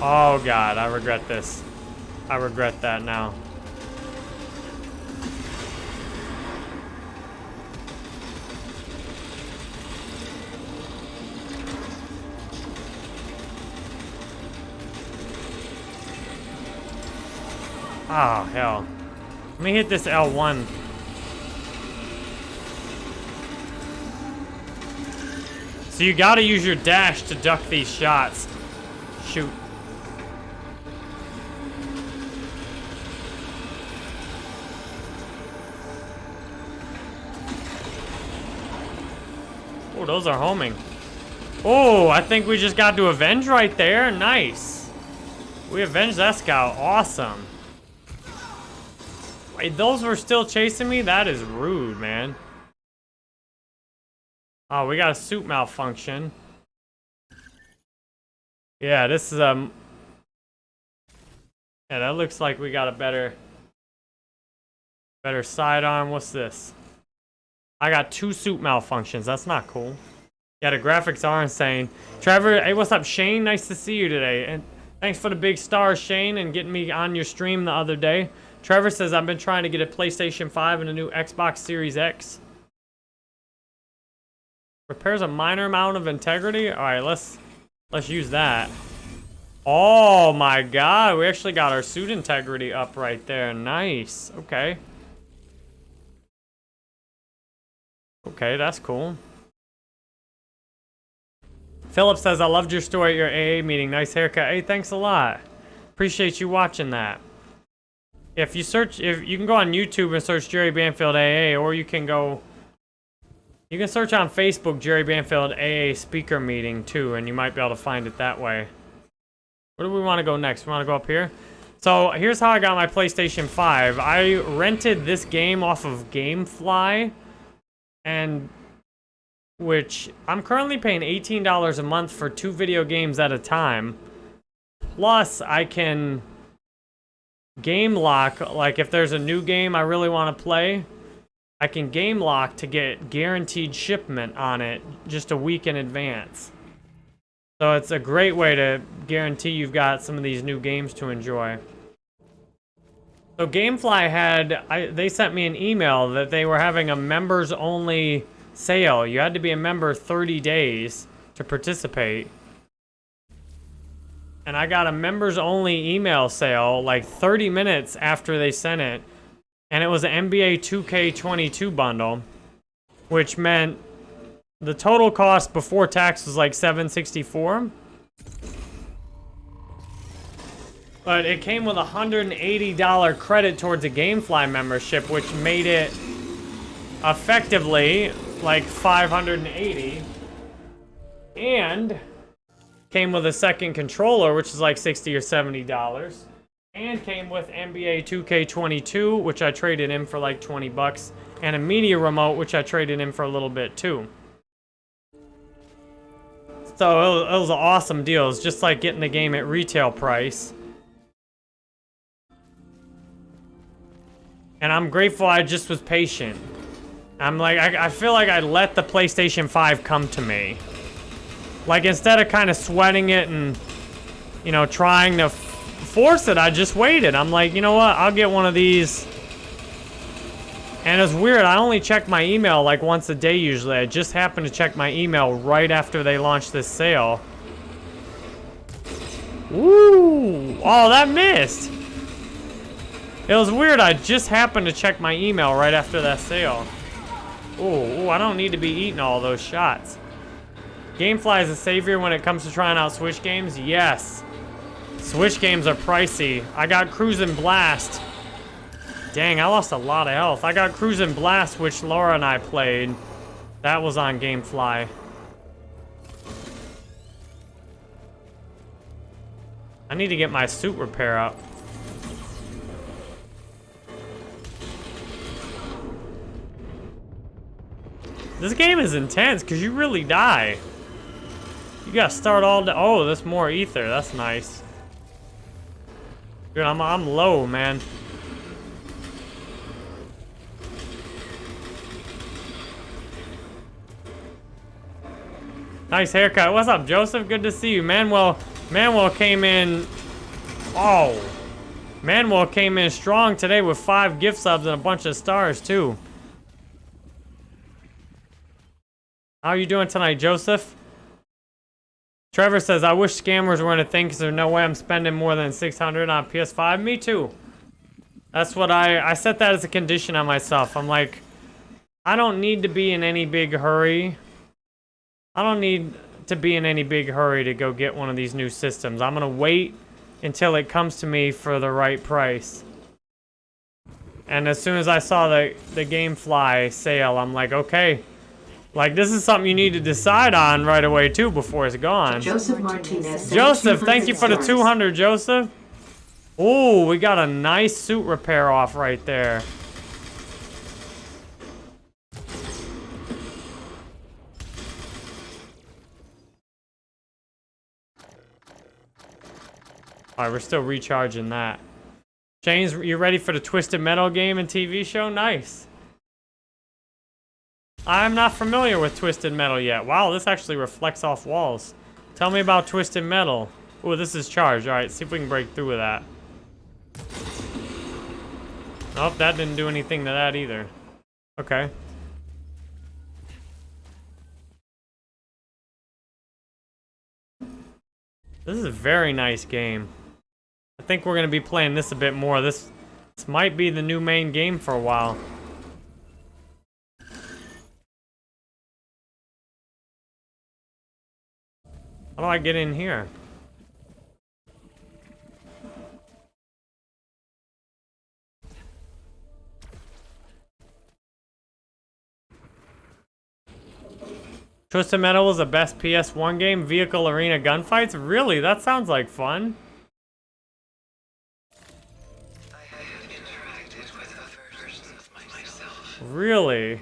Oh god, I regret this. I regret that now. Oh, hell. Let me hit this L1. So you gotta use your dash to duck these shots. Shoot. Oh, those are homing. Oh, I think we just got to avenge right there. Nice. We avenged that scout. Awesome. Wait, those were still chasing me? That is rude, man. Oh, we got a suit malfunction. Yeah, this is, um... Yeah, that looks like we got a better... Better sidearm. What's this? I got two suit malfunctions. That's not cool. Yeah, the graphics are insane. Trevor, hey, what's up, Shane? Nice to see you today. And thanks for the big stars, Shane, and getting me on your stream the other day. Trevor says, I've been trying to get a PlayStation 5 and a new Xbox Series X. Repairs a minor amount of integrity? Alright, let's let's use that. Oh my god, we actually got our suit integrity up right there. Nice. Okay. Okay, that's cool. Philip says, I loved your story at your AA meeting. Nice haircut. Hey, thanks a lot. Appreciate you watching that. If you search, if you can go on YouTube and search Jerry Banfield AA, or you can go, you can search on Facebook Jerry Banfield AA speaker meeting too, and you might be able to find it that way. Where do we want to go next? We want to go up here? So here's how I got my PlayStation 5. I rented this game off of GameFly, and which I'm currently paying $18 a month for two video games at a time. Plus, I can game lock, like if there's a new game I really want to play, I can game lock to get guaranteed shipment on it just a week in advance. So it's a great way to guarantee you've got some of these new games to enjoy. So Gamefly had, I, they sent me an email that they were having a members only sale. You had to be a member 30 days to participate. And I got a members only email sale like 30 minutes after they sent it. And it was an NBA 2K22 bundle, which meant the total cost before tax was like 764. But it came with a $180 credit towards a Gamefly membership, which made it effectively like 580 and came with a second controller which is like 60 or 70 dollars. And came with NBA 2K22 which I traded in for like 20 bucks. And a media remote which I traded in for a little bit too. So it was, it was an awesome deal. Just like getting the game at retail price and I'm grateful I just was patient I'm like, I, I feel like I let the PlayStation 5 come to me. Like, instead of kind of sweating it and, you know, trying to force it, I just waited. I'm like, you know what? I'll get one of these. And it's weird. I only check my email like once a day usually. I just happened to check my email right after they launched this sale. Ooh! Oh, that missed! It was weird. I just happened to check my email right after that sale. Oh, I don't need to be eating all those shots. Gamefly is a savior when it comes to trying out Switch games? Yes. Switch games are pricey. I got Cruis'n Blast. Dang, I lost a lot of health. I got Cruis'n Blast, which Laura and I played. That was on Gamefly. I need to get my suit repair up. This game is intense because you really die. You gotta start all day. Oh, there's more ether. That's nice. Dude, I'm, I'm low, man. Nice haircut. What's up, Joseph? Good to see you. Manuel, Manuel came in... Oh. Manuel came in strong today with five gift subs and a bunch of stars, too. How are you doing tonight, Joseph? Trevor says, I wish scammers weren't a thing because there's no way I'm spending more than 600 on PS5. Me too. That's what I, I set that as a condition on myself. I'm like, I don't need to be in any big hurry. I don't need to be in any big hurry to go get one of these new systems. I'm going to wait until it comes to me for the right price. And as soon as I saw the, the Gamefly sale, I'm like, okay, like, this is something you need to decide on right away, too, before it's gone. Joseph Martinez. Joseph, thank you for the 200, Joseph. Oh, we got a nice suit repair off right there. Alright, we're still recharging that. James, you ready for the Twisted Metal game and TV show? Nice. I'm not familiar with Twisted Metal yet. Wow, this actually reflects off walls. Tell me about Twisted Metal. Oh, this is charged. Alright, see if we can break through with that. Nope, that didn't do anything to that either. Okay. This is a very nice game. I think we're gonna be playing this a bit more. This, this might be the new main game for a while. How do I get in here? Twisted Metal was the best PS1 game. Vehicle arena gunfights? Really? That sounds like fun. I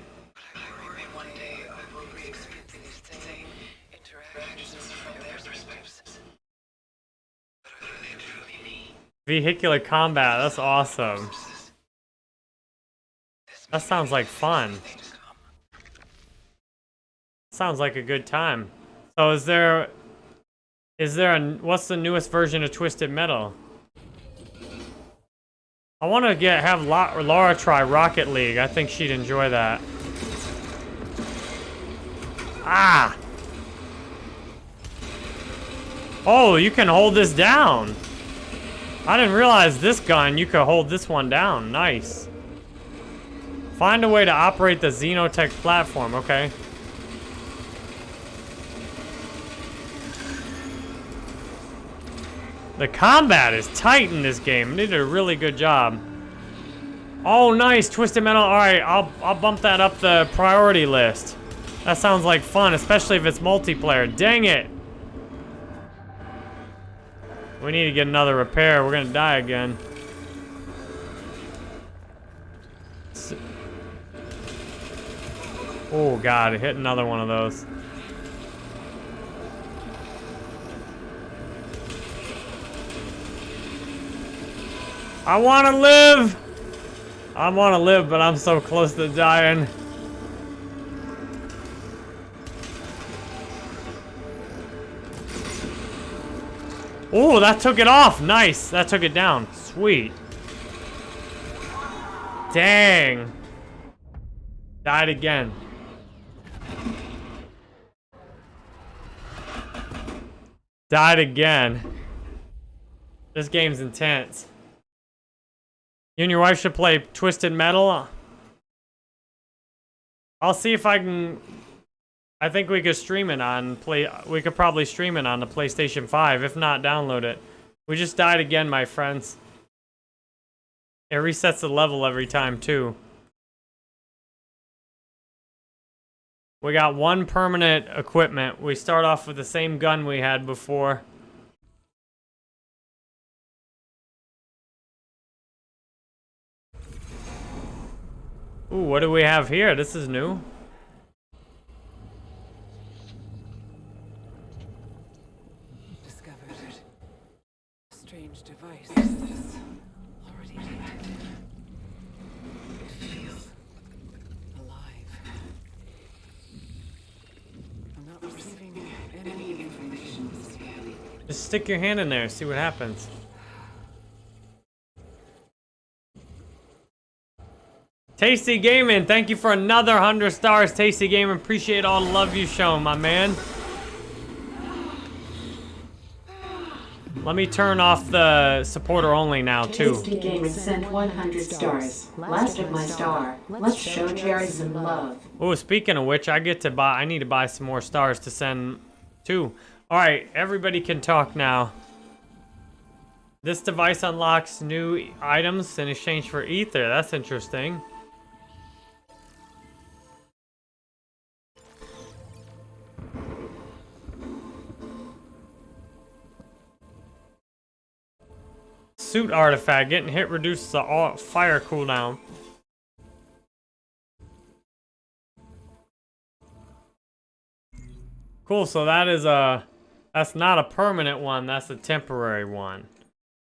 Vehicular combat. That's awesome. That sounds like fun. Sounds like a good time. So is there... Is there a... What's the newest version of Twisted Metal? I want to get have La- Laura try Rocket League. I think she'd enjoy that. Ah! Oh, you can hold this down. I didn't realize this gun, you could hold this one down. Nice. Find a way to operate the Xenotech platform. Okay. The combat is tight in this game. They did a really good job. Oh, nice. Twisted Metal. All right, I'll, I'll bump that up the priority list. That sounds like fun, especially if it's multiplayer. Dang it. We need to get another repair. We're to die again. Oh, God. Hit another one of those. I want to live. I want to live, but I'm so close to dying. Oh, that took it off. Nice. That took it down. Sweet. Dang. Died again. Died again. This game's intense. You and your wife should play Twisted Metal. I'll see if I can. I think we could stream it on play. We could probably stream it on the PlayStation 5. If not, download it. We just died again, my friends. It resets the level every time too. We got one permanent equipment. We start off with the same gun we had before. Ooh, what do we have here? This is new. Discovered a strange device that is already detected. It feels alive. I'm not receiving any information from the scan. Just stick your hand in there, see what happens. Tasty Gaming, thank you for another 100 stars, Tasty Gaming. Appreciate all the love you've shown, my man. Let me turn off the supporter only now, too. Tasty Gaming sent 100 stars. Last of my star. Let's show Jerry some love. Oh, speaking of which, I get to buy, I need to buy some more stars to send too. All right, everybody can talk now. This device unlocks new items in exchange for ether. That's interesting. suit artifact. Getting hit reduces the fire cooldown. Cool, so that is a... That's not a permanent one, that's a temporary one.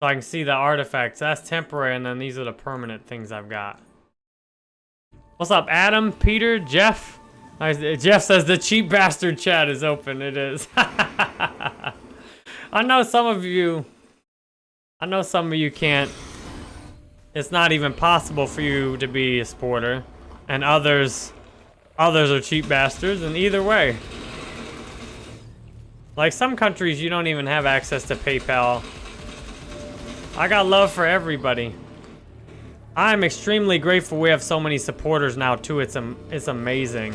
So I can see the artifacts. That's temporary, and then these are the permanent things I've got. What's up, Adam, Peter, Jeff? Jeff says the cheap <laughs> bastard chat is open. It is. <laughs> I know some of you... I know some of you can't... It's not even possible for you to be a supporter. And others... Others are cheap bastards, and either way. Like some countries, you don't even have access to PayPal. I got love for everybody. I'm extremely grateful we have so many supporters now too. It's am it's amazing.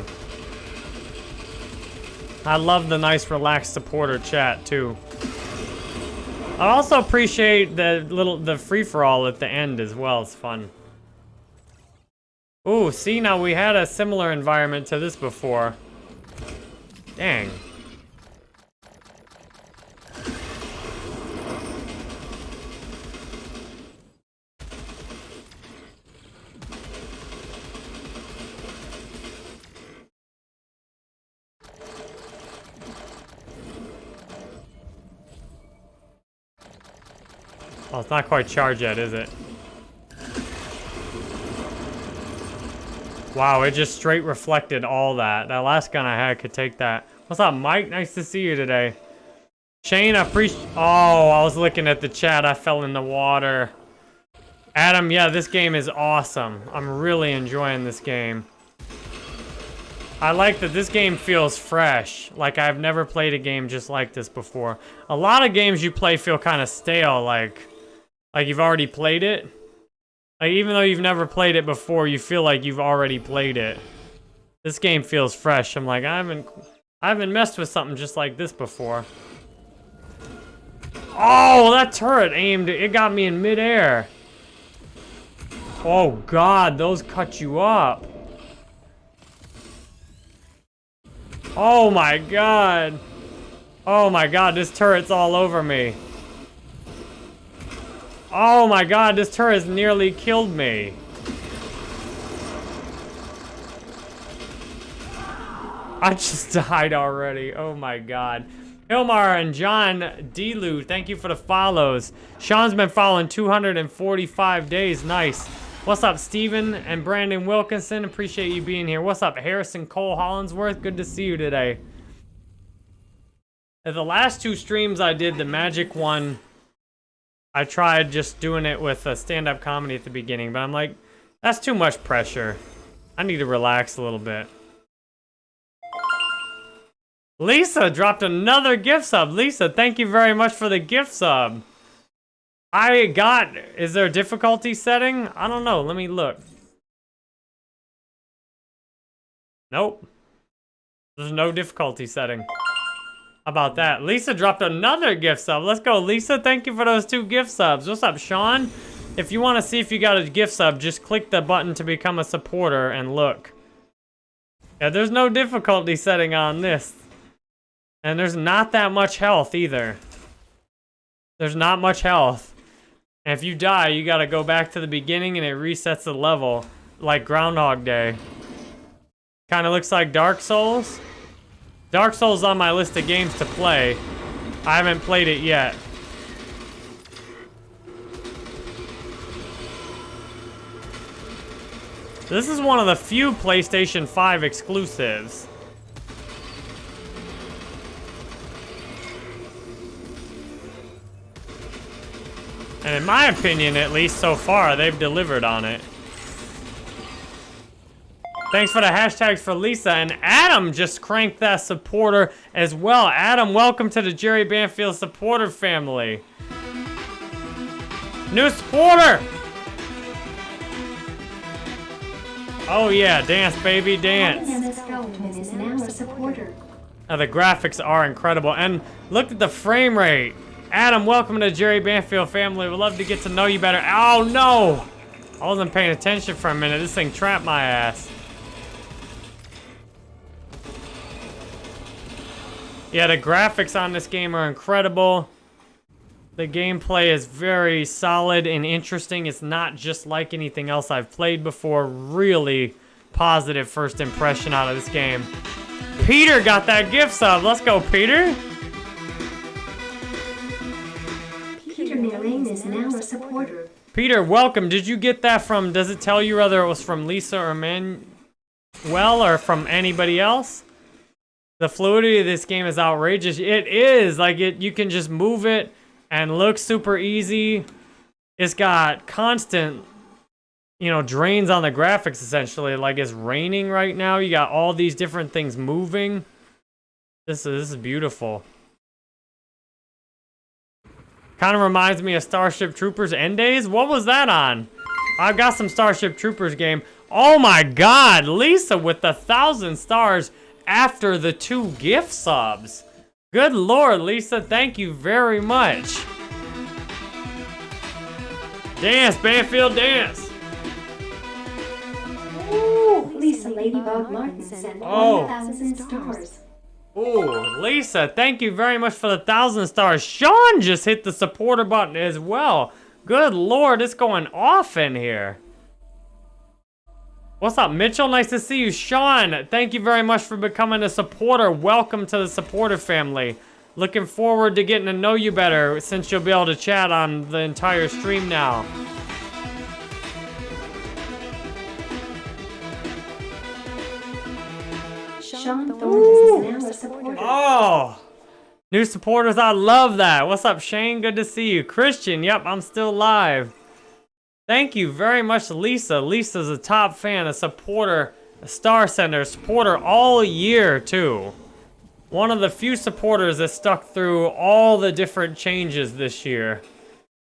I love the nice relaxed supporter chat too. I also appreciate the little the free for all at the end as well. It's fun. Ooh, see now we had a similar environment to this before. Dang. Well, it's not quite charged yet, is it? Wow, it just straight reflected all that. That last gun I had could take that. What's up, Mike? Nice to see you today. Shane, I appreciate... Oh, I was looking at the chat. I fell in the water. Adam, yeah, this game is awesome. I'm really enjoying this game. I like that this game feels fresh. Like I've never played a game just like this before. A lot of games you play feel kind of stale, like... Like you've already played it? Like even though you've never played it before, you feel like you've already played it. This game feels fresh. I'm like, I haven't I haven't messed with something just like this before. Oh, that turret aimed, it got me in midair. Oh god, those cut you up. Oh my god. Oh my god, this turret's all over me. Oh my god, this turret has nearly killed me. I just <laughs> died already. Oh my god. Hilmar and John Delu, thank you for the follows. Sean's been following 245 days. Nice. What's up, Steven and Brandon Wilkinson? Appreciate you being here. What's up, Harrison Cole Hollinsworth? Good to see you today. The last two streams I did, the Magic one I tried just doing it with a stand-up comedy at the beginning, but I'm like, that's too much pressure. I need to relax a little bit. Lisa dropped another gift sub. Lisa, thank you very much for the gift sub. I got, is there a difficulty setting? I don't know, let me look. Nope. There's no difficulty setting about that? Lisa dropped another gift sub. Let's go, Lisa. Thank you for those two gift subs. What's up, Sean? If you want to see if you got a gift sub, just click the button to become a supporter and look. Yeah, there's no difficulty setting on this. And there's not that much health either. There's not much health. And if you die, you gotta go back to the beginning and it resets the level. Like Groundhog Day. Kinda looks like Dark Souls. Dark Souls on my list of games to play. I haven't played it yet. This is one of the few PlayStation 5 exclusives. And in my opinion, at least so far, they've delivered on it. Thanks for the hashtags for Lisa. And Adam just cranked that supporter as well. Adam, welcome to the Jerry Banfield supporter family. New supporter! Oh yeah, dance baby, dance. Now the graphics are incredible. And look at the frame rate. Adam, welcome to the Jerry Banfield family. We'd love to get to know you better. Oh no! I wasn't paying attention for a minute. This thing trapped my ass. Yeah, the graphics on this game are incredible. The gameplay is very solid and interesting. It's not just like anything else I've played before. Really positive first impression out of this game. Peter got that gift sub. Let's go, Peter. Peter Milling is now a supporter. Peter, welcome. Did you get that from, does it tell you whether it was from Lisa or Manuel or from anybody else? The fluidity of this game is outrageous. It is. Like, it. you can just move it and look super easy. It's got constant, you know, drains on the graphics, essentially. Like, it's raining right now. You got all these different things moving. This is, this is beautiful. Kind of reminds me of Starship Troopers End Days. What was that on? I've got some Starship Troopers game. Oh my god, Lisa with the thousand stars after the two gift subs. Good lord, Lisa, thank you very much. Dance, Banfield, dance. Lisa Ladybug Martin sent Oh. 1,000 stars. Ooh, Lisa, thank you very much for the thousand stars. Sean just hit the supporter button as well. Good lord, it's going off in here. What's up, Mitchell? Nice to see you. Sean, thank you very much for becoming a supporter. Welcome to the supporter family. Looking forward to getting to know you better since you'll be able to chat on the entire stream now. Sean Thorne is now a supporter. Oh, new supporters, I love that. What's up, Shane? Good to see you. Christian, yep, I'm still live. Thank you very much, Lisa. Lisa's a top fan, a supporter, a star sender, a supporter all year, too. One of the few supporters that stuck through all the different changes this year.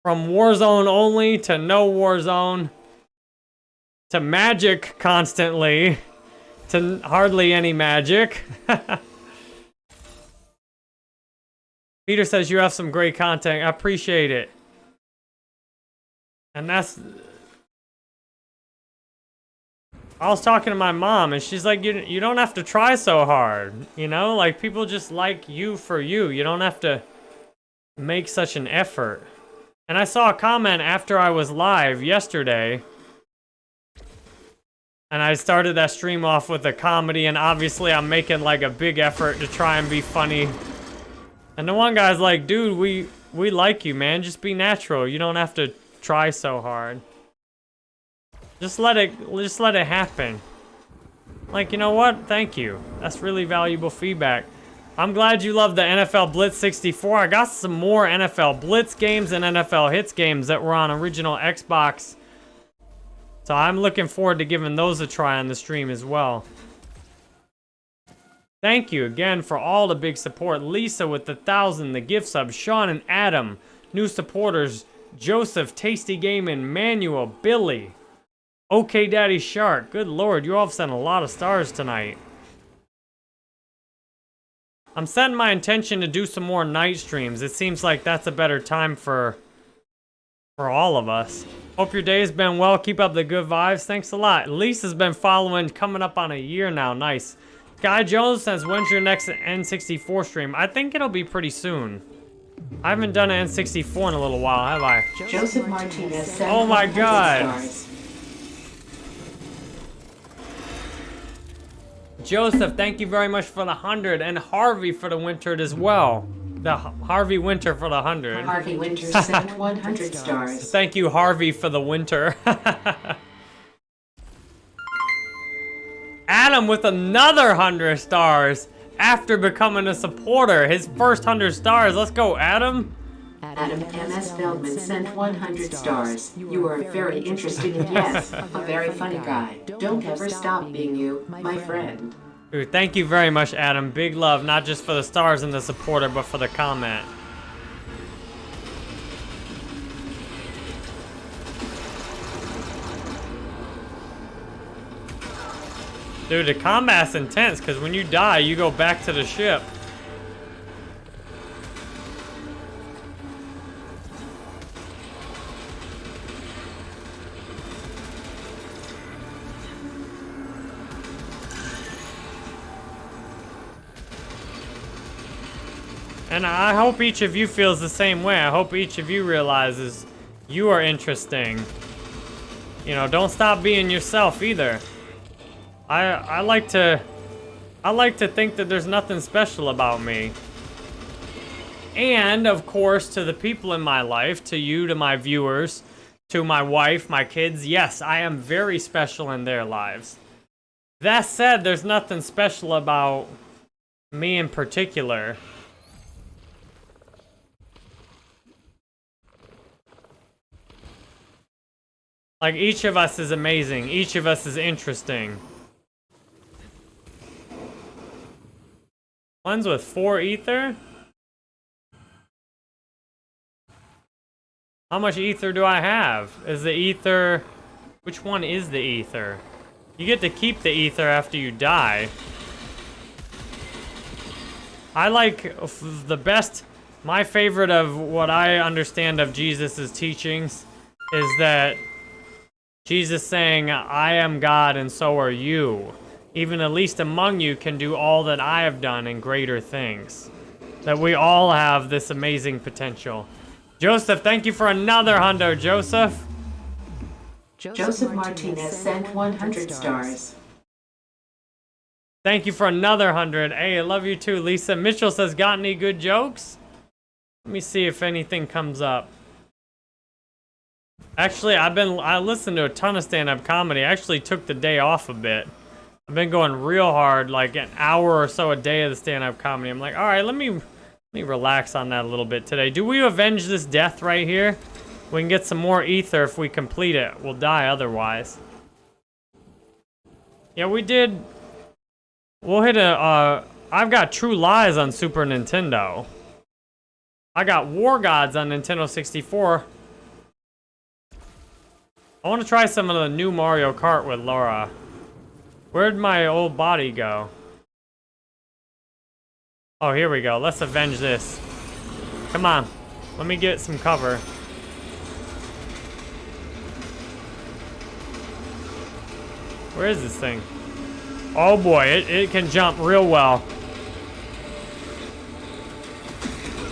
From Warzone only to no Warzone to Magic constantly to hardly any magic. <laughs> Peter says you have some great content. I appreciate it. And that's... I was talking to my mom, and she's like, you, you don't have to try so hard. You know, like, people just like you for you. You don't have to make such an effort. And I saw a comment after I was live yesterday. And I started that stream off with a comedy, and obviously I'm making, like, a big effort to try and be funny. And the one guy's like, dude, we, we like you, man. Just be natural. You don't have to try so hard. Just let it, just let it happen. Like, you know what? Thank you. That's really valuable feedback. I'm glad you love the NFL Blitz 64. I got some more NFL Blitz games and NFL Hits games that were on original Xbox. So I'm looking forward to giving those a try on the stream as well. Thank you again for all the big support. Lisa with the thousand, the gift sub, Sean and Adam, new supporters, Joseph, Tasty Gaming, Manuel, Billy, OK Daddy Shark. Good lord, you all have sent a lot of stars tonight. I'm setting my intention to do some more night streams. It seems like that's a better time for for all of us. Hope your day's been well. Keep up the good vibes. Thanks a lot. Lisa's been following, coming up on a year now. Nice. Guy Jones says, when's your next N64 stream? I think it'll be pretty soon. I haven't done an N64 in a little while, have I? Joseph Martinez sent Oh my God. stars. Joseph, thank you very much for the 100, and Harvey for the wintered as well. The Harvey Winter for the 100. Harvey Winter <laughs> sent 100 stars. Thank you, Harvey, for the winter. <laughs> Adam with another 100 stars after becoming a supporter. His first 100 stars. Let's go, Adam. Adam M.S. Feldman sent 100 stars. You are very interesting and yes, a very funny guy. Don't ever stop being you, my friend. Dude, thank you very much, Adam. Big love, not just for the stars and the supporter, but for the comment. Dude, the combat's intense, because when you die, you go back to the ship. And I hope each of you feels the same way. I hope each of you realizes you are interesting. You know, don't stop being yourself either. I I like to I like to think that there's nothing special about me. And of course, to the people in my life, to you, to my viewers, to my wife, my kids, yes, I am very special in their lives. That said, there's nothing special about me in particular. Like, each of us is amazing. Each of us is interesting. One's with four ether? How much ether do I have? Is the ether... Which one is the ether? You get to keep the ether after you die. I like the best... My favorite of what I understand of Jesus' teachings is that Jesus saying, I am God and so are you. Even the least among you can do all that I have done and greater things. That we all have this amazing potential. Joseph, thank you for another hundo, Joseph. Joseph Martinez sent 100 stars. Thank you for another hundred. Hey, I love you too, Lisa. Mitchell says, got any good jokes? Let me see if anything comes up. Actually, I've been, I listened to a ton of stand-up comedy. I actually took the day off a bit. I've been going real hard, like an hour or so a day of the stand-up comedy. I'm like, all right, let me, let me relax on that a little bit today. Do we avenge this death right here? We can get some more ether if we complete it. We'll die otherwise. Yeah, we did, We'll hit a, uh, I've got True Lies on Super Nintendo. I got War Gods on Nintendo 64. I want to try some of the new Mario Kart with Laura. Where'd my old body go? Oh, here we go. Let's avenge this. Come on. Let me get some cover. Where is this thing? Oh boy, it, it can jump real well.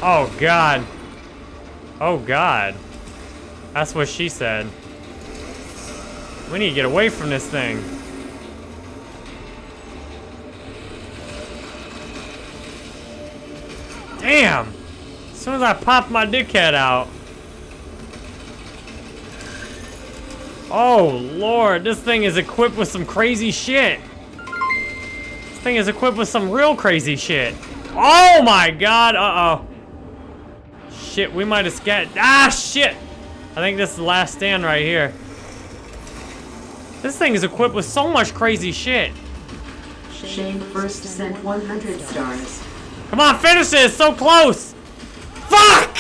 Oh god. Oh god. That's what she said. We need to get away from this thing. Damn! As soon as I pop my dickhead out. Oh lord, this thing is equipped with some crazy shit This thing is equipped with some real crazy shit. Oh my god, uh-oh. Shit, we might have get Ah, shit! I think this is the last stand right here. This thing is equipped with so much crazy shit. Shane first sent 100 stars. Come on, finish it! It's so close! Fuck!